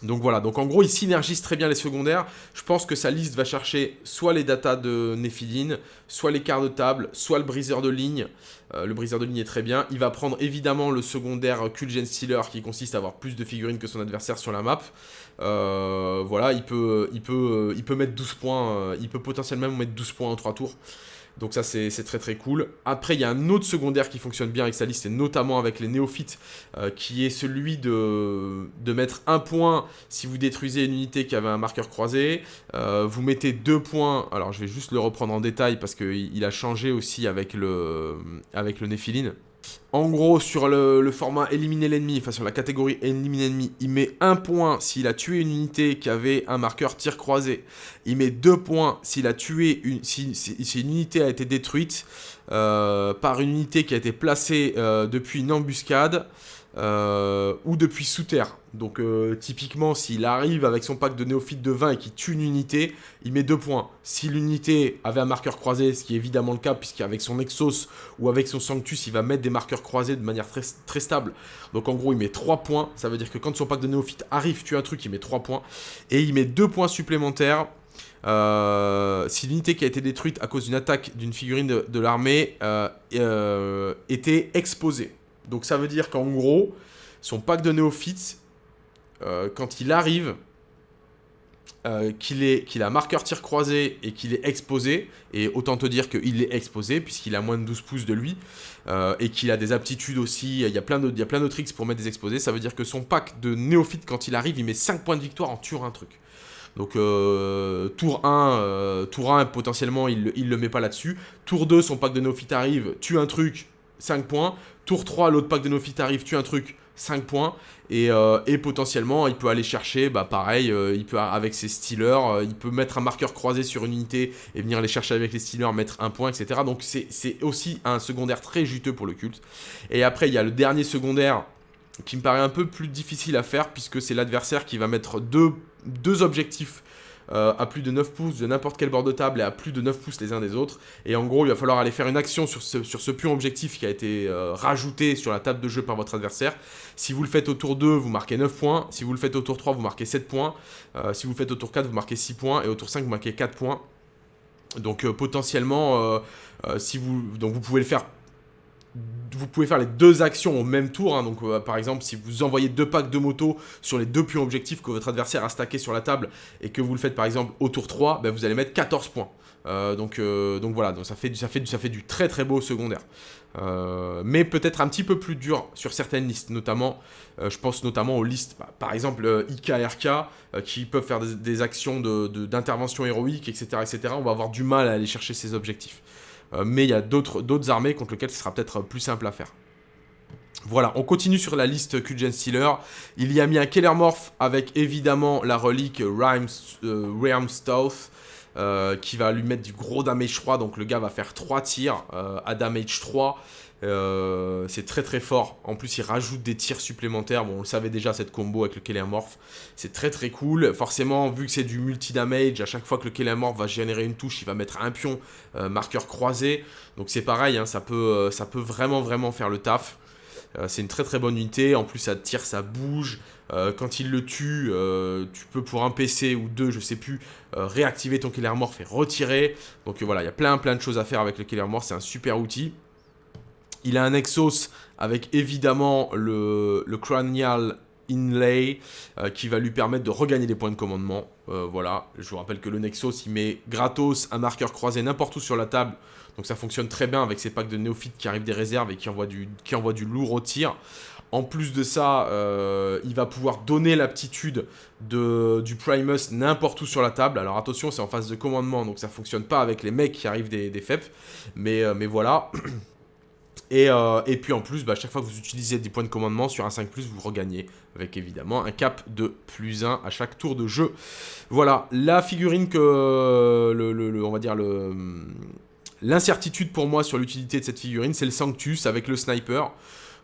Donc voilà, donc en gros, il synergise très bien les secondaires. Je pense que sa liste va chercher soit les datas de Nephiline, soit les quarts de table, soit le briseur de ligne. Euh, le briseur de ligne est très bien. Il va prendre évidemment le secondaire Kulgen Stealer qui consiste à avoir plus de figurines que son adversaire sur la map. Euh, voilà, il peut, il, peut, il peut mettre 12 points, euh, il peut potentiellement mettre 12 points en 3 tours. Donc ça, c'est très très cool. Après, il y a un autre secondaire qui fonctionne bien avec sa liste, et notamment avec les néophytes, euh, qui est celui de, mettre un point si vous détruisez une unité qui avait un marqueur croisé. Euh, vous mettez deux points, alors je vais juste le reprendre en détail parce qu'il a changé aussi avec le, avec le Néphiline. En gros, sur le, format éliminer l'ennemi, enfin sur la catégorie éliminer l'ennemi, il met un point s'il a tué une unité qui avait un marqueur tir croisé. Il met deux points s'il a tué une, si, une unité a été détruite euh, par une unité qui a été placée euh, depuis une embuscade. Euh, ou depuis sous terre. Donc euh, typiquement, s'il arrive avec son pack de néophytes de 20 et qu'il tue une unité, il met 2 points. Si l'unité avait un marqueur croisé, ce qui est évidemment le cas, puisqu'avec son Exos ou avec son Sanctus, il va mettre des marqueurs croisés de manière très, stable. Donc en gros, il met 3 points. Ça veut dire que quand son pack de néophytes arrive, tue un truc, il met 3 points. Et il met 2 points supplémentaires euh, si l'unité qui a été détruite à cause d'une attaque d'une figurine de, l'armée était exposée. Donc ça veut dire qu'en gros, son pack de néophytes, quand il arrive, qu'il qu'il a marqueur tir croisé et qu'il est exposé, et autant te dire qu'il est exposé, puisqu'il a moins de 12 pouces de lui, et qu'il a des aptitudes aussi, il y a plein de, tricks pour mettre des exposés, ça veut dire que son pack de néophytes, quand il arrive, il met 5 points de victoire en tuant un truc. Donc euh, tour 1, euh, tour 1 potentiellement il, il le met pas là-dessus. Tour 2, son pack de néophytes arrive, tue un truc, 5 points. Tour 3, l'autre pack de néophytes arrive, tue un truc, 5 points. Euh, et, potentiellement, il peut aller chercher, bah pareil, il peut avec ses stealers, il peut mettre un marqueur croisé sur une unité et venir les chercher avec les stealers, mettre un point, etc. Donc c'est aussi un secondaire très juteux pour le culte. Et après, il y a le dernier secondaire qui me paraît un peu plus difficile à faire puisque c'est l'adversaire qui va mettre deux deux objectifs euh, à plus de 9 pouces de n'importe quel bord de table et à plus de 9 pouces les uns des autres. Et en gros, il va falloir aller faire une action sur ce, sur pion objectif qui a été euh, rajouté sur la table de jeu par votre adversaire. Si vous le faites au tour 2, vous marquez 9 points. Si vous le faites au tour 3, vous marquez 7 points. Euh, si vous le faites au tour 4, vous marquez 6 points. Et au tour 5, vous marquez 4 points. Donc potentiellement, si vous pouvez le faire vous pouvez faire les deux actions au même tour. Hein. donc, euh, par exemple, si vous envoyez deux packs de moto sur les deux pions objectifs que votre adversaire a stacké sur la table et que vous le faites, par exemple, au tour 3, ben, vous allez mettre 14 points. Euh, donc, euh, donc voilà, ça, fait, du très très beau secondaire. mais peut-être un petit peu plus dur sur certaines listes, notamment, je pense notamment aux listes, bah, par exemple IKRK, qui peuvent faire des, actions d'intervention héroïque, etc., etc. On va avoir du mal à aller chercher ces objectifs. Euh, mais il y a d'autres armées contre lesquelles ce sera peut-être plus simple à faire. Voilà, on continue sur la liste Kujen Stealer. Il y a mis un Keller Morph avec évidemment la relique euh, euh, qui va lui mettre du gros damage 3. Donc le gars va faire 3 tirs à damage 3. Euh, c'est très très fort. En plus, il rajoute des tirs supplémentaires. Bon, on le savait déjà, cette combo avec le Kelemorph. C'est très très cool. Forcément, vu que c'est du multi-damage, à chaque fois que le Kelemorph va générer une touche, il va mettre un pion euh, marqueur croisé. Donc c'est pareil, hein, ça, peut, euh, ça peut vraiment vraiment faire le taf. c'est une très très bonne unité. En plus, ça tire, ça bouge. quand il le tue, tu peux pour un PC ou deux, je sais plus, réactiver ton Killer et retirer. Donc voilà, il y a plein plein de choses à faire avec le Killer Morph. C'est un super outil. Il a un Exos avec évidemment le, Cranial Inlay euh, qui va lui permettre de regagner des points de commandement. Euh, voilà, je vous rappelle que le Nexos il met gratos un marqueur croisé n'importe où sur la table. Donc ça fonctionne très bien avec ces packs de néophytes qui arrivent des réserves et qui envoient du, qui lourd au tir. En plus de ça, euh, il va pouvoir donner l'aptitude du Primus n'importe où sur la table. Alors attention, c'est en phase de commandement, donc ça fonctionne pas avec les mecs qui arrivent des, des FEP. Mais, mais voilà. Euh, et, puis en plus, bah, chaque fois que vous utilisez des points de commandement sur un 5+, vous regagnez avec évidemment un cap de plus 1 à chaque tour de jeu. Voilà, la figurine que, on va dire, l'incertitude pour moi sur l'utilité de cette figurine, c'est le Sanctus avec le sniper.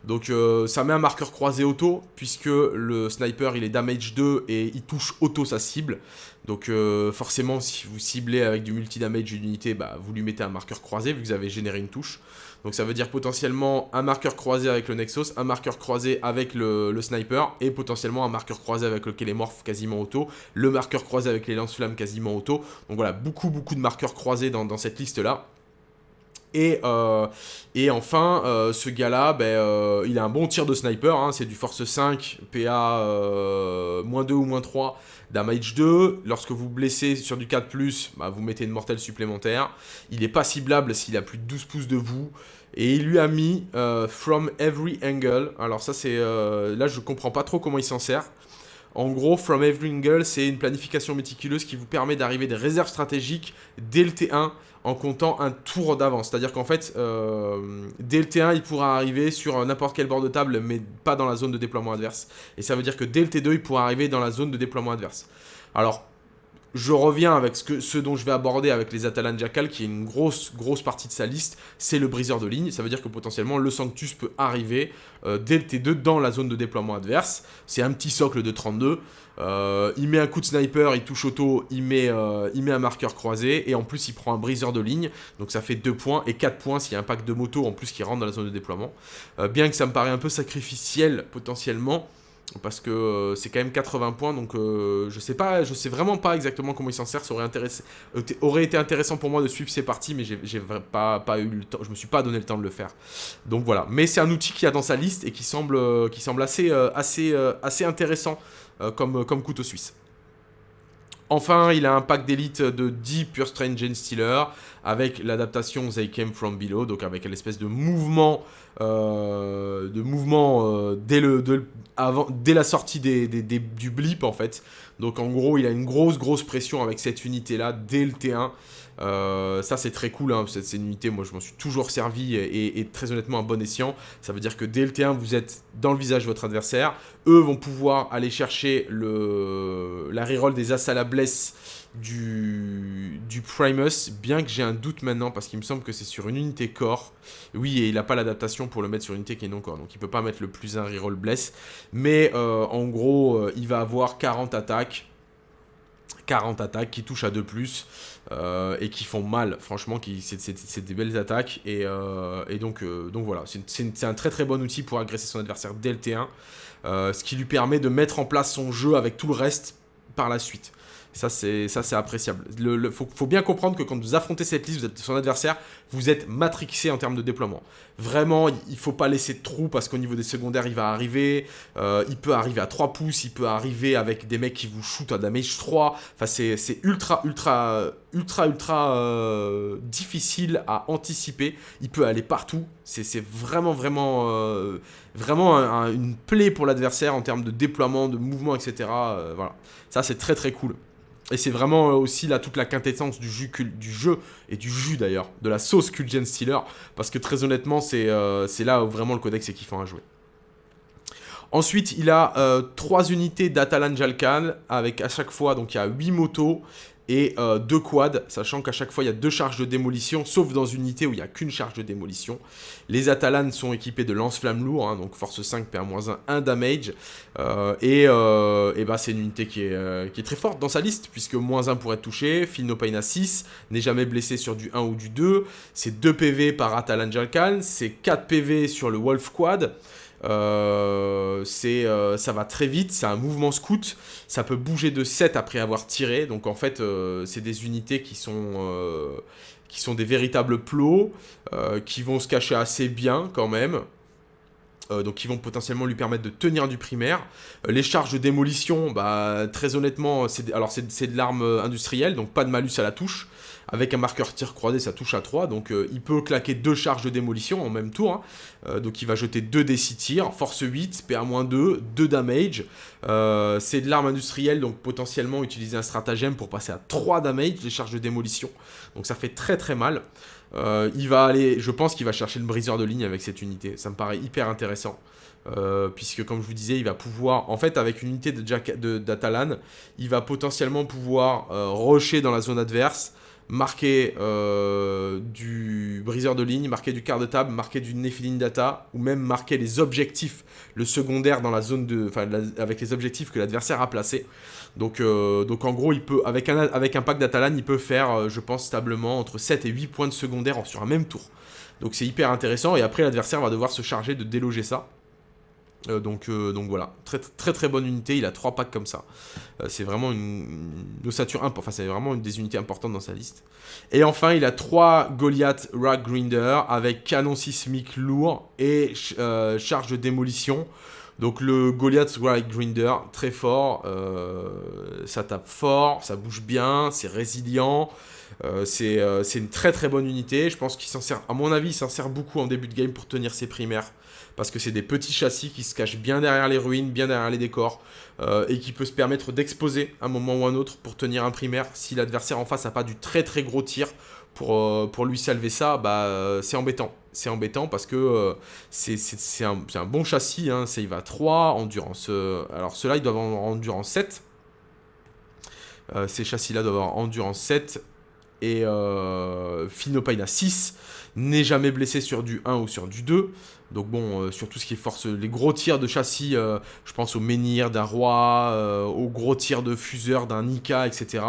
Donc euh, ça met un marqueur croisé auto, puisque le sniper il est damage 2 et il touche auto sa cible. Donc euh, forcément si vous ciblez avec du multi-damage d'une unité, bah, vous lui mettez un marqueur croisé vu que vous avez généré une touche. Donc ça veut dire potentiellement un marqueur croisé avec le Nexus, un marqueur croisé avec le, sniper et potentiellement un marqueur croisé avec le Kélémorph quasiment auto, le marqueur croisé avec les lance-flammes quasiment auto. Donc voilà, beaucoup beaucoup de marqueurs croisés dans, cette liste là. Et, euh, et enfin, euh, ce gars-là, ben, euh, il a un bon tir de sniper, hein. c'est du force 5, PA moins 2 ou moins 3, damage 2. Lorsque vous blessez sur du 4+, bah, vous mettez une mortelle supplémentaire. Il n'est pas ciblable s'il a plus de 12 pouces de vous. Et il lui a mis euh, From Every Angle. Alors ça c'est... Euh, là je comprends pas trop comment il s'en sert. En gros, From Every Angle, c'est une planification méticuleuse qui vous permet d'arriver des réserves stratégiques dès le T1 en comptant un tour d'avance. C'est-à-dire qu'en fait, euh, dès le T1, il pourra arriver sur n'importe quel bord de table, mais pas dans la zone de déploiement adverse. Et ça veut dire que dès le T2, il pourra arriver dans la zone de déploiement adverse. Alors, je reviens avec ce, dont je vais aborder avec les Atalan Jackal, qui est une grosse, grosse partie de sa liste, c'est le briseur de ligne. Ça veut dire que potentiellement, le Sanctus peut arriver euh, dès le T2 dans la zone de déploiement adverse. C'est un petit socle de 32. Euh, il met un coup de sniper, il touche auto, il met, euh, il met un marqueur croisé, et en plus il prend un briseur de ligne, donc ça fait 2 points, et 4 points s'il y a un pack de moto en plus qui rentre dans la zone de déploiement. bien que ça me paraît un peu sacrificiel potentiellement, parce que euh, c'est quand même 80 points, donc euh, je sais pas, je sais vraiment pas exactement comment il s'en sert. Ça aurait, euh, été intéressant pour moi de suivre ces parties, mais j'ai pas, eu le temps, je me suis pas donné le temps de le faire. Donc voilà, mais c'est un outil qui a dans sa liste et qui semble, assez, assez intéressant comme, comme couteau suisse. Enfin, il a un pack d'élite de 10 Pure Strange Gen Stealer avec l'adaptation They Came From Below, donc avec l'espèce de mouvement, euh, de euh, dès, avant, dès la sortie du blip en fait. Donc en gros, il a une grosse grosse pression avec cette unité là dès le T1. Euh, ça c'est très cool, hein, cette, unité, moi je m'en suis toujours servi et, très honnêtement un bon escient. Ça veut dire que dès le T1 vous êtes dans le visage de votre adversaire. Eux vont pouvoir aller chercher la reroll des As à la blesse du, Primus, bien que j'ai un doute maintenant parce qu'il me semble que c'est sur une unité corps. Oui, et il n'a pas l'adaptation pour le mettre sur une unité qui est non corps, donc il peut pas mettre le plus un reroll bless. Mais euh, en gros, euh, il va avoir 40 attaques. 40 attaques qui touchent à 2+, plus euh, et qui font mal, franchement, c'est des belles attaques, et, donc, donc voilà, c'est un très très bon outil pour agresser son adversaire dès le T1, ce qui lui permet de mettre en place son jeu avec tout le reste par la suite. Ça, c'est appréciable. Il faut, bien comprendre que quand vous affrontez cette liste, vous êtes son adversaire, vous êtes matrixé en termes de déploiement. Vraiment, il ne faut pas laisser de trous parce qu'au niveau des secondaires, il va arriver. Euh, il peut arriver à 3 pouces, il peut arriver avec des mecs qui vous shootent à damage 3. Enfin, c'est ultra, ultra, ultra, ultra euh, difficile à anticiper. Il peut aller partout. C'est vraiment, vraiment, euh, vraiment une plaie pour l'adversaire en termes de déploiement, de mouvement, etc. voilà. Ça, c'est très, très cool. Et c'est vraiment euh, aussi là toute la quintessence du, jus, du jeu, et du jus d'ailleurs, de la sauce Kulgen Stealer, parce que très honnêtement, euh, c'est là où vraiment le codex est kiffant à jouer. Ensuite, il a euh, trois unités d'Atalan Jalkan, avec à chaque fois, donc il y a 8 motos, et euh, deux quads, sachant qu'à chaque fois il y a deux charges de démolition, sauf dans une unité où il n'y a qu'une charge de démolition. Les Atalan sont équipés de lance-flammes lourds, hein, donc force 5, PA-1, 1 damage, euh, et, euh, bah, c'est une unité qui est, qui est, très forte dans sa liste, puisque moins 1 pour être touché, feel no pain à 6, n'est jamais blessé sur du 1 ou du 2, c'est 2 PV par Atalan Jalkan, c'est 4 PV sur le Wolf Quad, euh, euh, ça va très vite, c'est un mouvement scout, ça peut bouger de 7 après avoir tiré, donc en fait euh, c'est des unités qui sont, qui sont des véritables plots, qui vont se cacher assez bien quand même. donc qui vont potentiellement lui permettre de tenir du primaire. les charges de démolition, bah, très honnêtement, c'est c'est de l'arme industrielle, donc pas de malus à la touche. Avec un marqueur tir croisé, ça touche à 3. Donc euh, il peut claquer deux charges de démolition en même tour. Hein. Euh, donc il va jeter 2 d 6 tirs, force 8, PA-2, 2 damage. Euh, c'est de l'arme industrielle, donc potentiellement utiliser un stratagème pour passer à 3 damage, les charges de démolition. Donc ça fait très très mal. il va aller, je pense qu'il va chercher le briseur de ligne avec cette unité. Ça me paraît hyper intéressant. puisque comme je vous disais, il va pouvoir, en fait avec une unité d'Atalan, de, il va potentiellement pouvoir rusher dans la zone adverse, marquer euh, du briseur de ligne, marquer du quart de table, marquer du Nephilim Data, ou même marquer les objectifs, le secondaire dans la zone de, enfin, avec les objectifs que l'adversaire a placés. Donc, euh, donc en gros, il peut, avec un, avec un pack d'Atalan, il peut faire, euh, je pense, stablement entre 7 et 8 points de secondaire sur un même tour. Donc c'est hyper intéressant, et après l'adversaire va devoir se charger de déloger ça. Euh, donc, euh, donc voilà, très très très bonne unité, il a trois packs comme ça. Euh, c'est vraiment une, ossature enfin c'est vraiment une des unités importantes dans sa liste. Et enfin, il a trois Goliath Rag Grinder avec canon sismique lourd et charge de démolition. Donc le Goliath Rag Grinder, très fort, ça tape fort, ça bouge bien, c'est résilient. c'est une très très bonne unité, je pense qu'il s'en sert, à mon avis, il s'en sert beaucoup en début de game pour tenir ses primaires parce que c'est des petits châssis qui se cachent bien derrière les ruines, bien derrière les décors, euh, et qui peut se permettre d'exposer un moment ou un autre pour tenir un primaire. Si l'adversaire en face n'a pas du très très gros tir pour, euh, pour lui salver ça, bah, euh, c'est embêtant. C'est embêtant parce que c'est un, un, bon châssis, hein, il va 3, endurance... alors ceux-là, ils doivent avoir endurance 7. ces châssis-là doivent avoir endurance 7. et euh, Phinopaina 6 n'est jamais blessé sur du 1 ou sur du 2. Donc bon, euh, sur tout ce qui est force, les gros tirs de châssis, euh, je pense au menhir d'un roi, euh, aux gros tirs de fuseur d'un Nika, etc.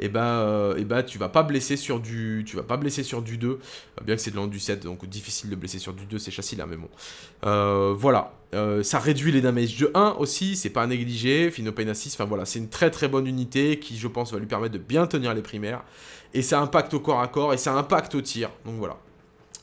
Et ben, et ben tu vas pas blesser sur du, tu vas pas blesser sur du 2, bien que c'est de l'an du 7, donc difficile de blesser sur du 2 ces châssis là, mais bon. voilà, ça réduit les damages de 1 aussi, c'est pas à négliger. Phinopaina 6, enfin voilà, c'est une très très bonne unité qui, je pense, va lui permettre de bien tenir les primaires. Et ça impacte au corps à corps et ça impacte au tir. Donc voilà.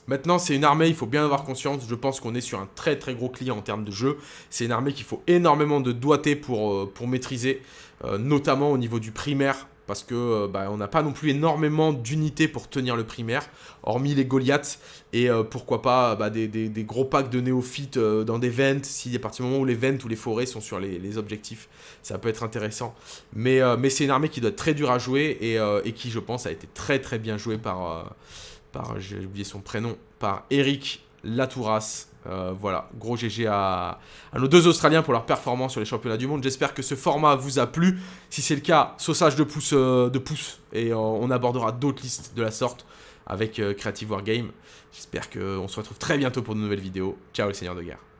Maintenant, c'est une armée, il faut bien avoir conscience, je pense qu'on est sur un très très gros client en termes de jeu. C'est une armée qu'il faut énormément de doigté pour, euh, pour maîtriser, euh, notamment au niveau du primaire, parce que euh, bah, n'a pas non plus énormément d'unités pour tenir le primaire, hormis les Goliaths, et pourquoi pas bah, des, gros packs de néophytes dans des vents, si à partir du moment où les vents ou les forêts sont sur les, objectifs, ça peut être intéressant. Mais, mais c'est une armée qui doit être très dure à jouer, et, qui je pense a été très très bien jouée par par, j'ai oublié son prénom, par Eric Latouras. Euh, voilà, gros GG à, nos deux Australiens pour leur performance sur les championnats du monde. J'espère que ce format vous a plu. Si c'est le cas, saussage de pouce, euh, de pouce et euh, on abordera d'autres listes de la sorte avec Creative Wargame. J'espère qu'on se retrouve très bientôt pour de nouvelles vidéos. Ciao les seigneurs de guerre.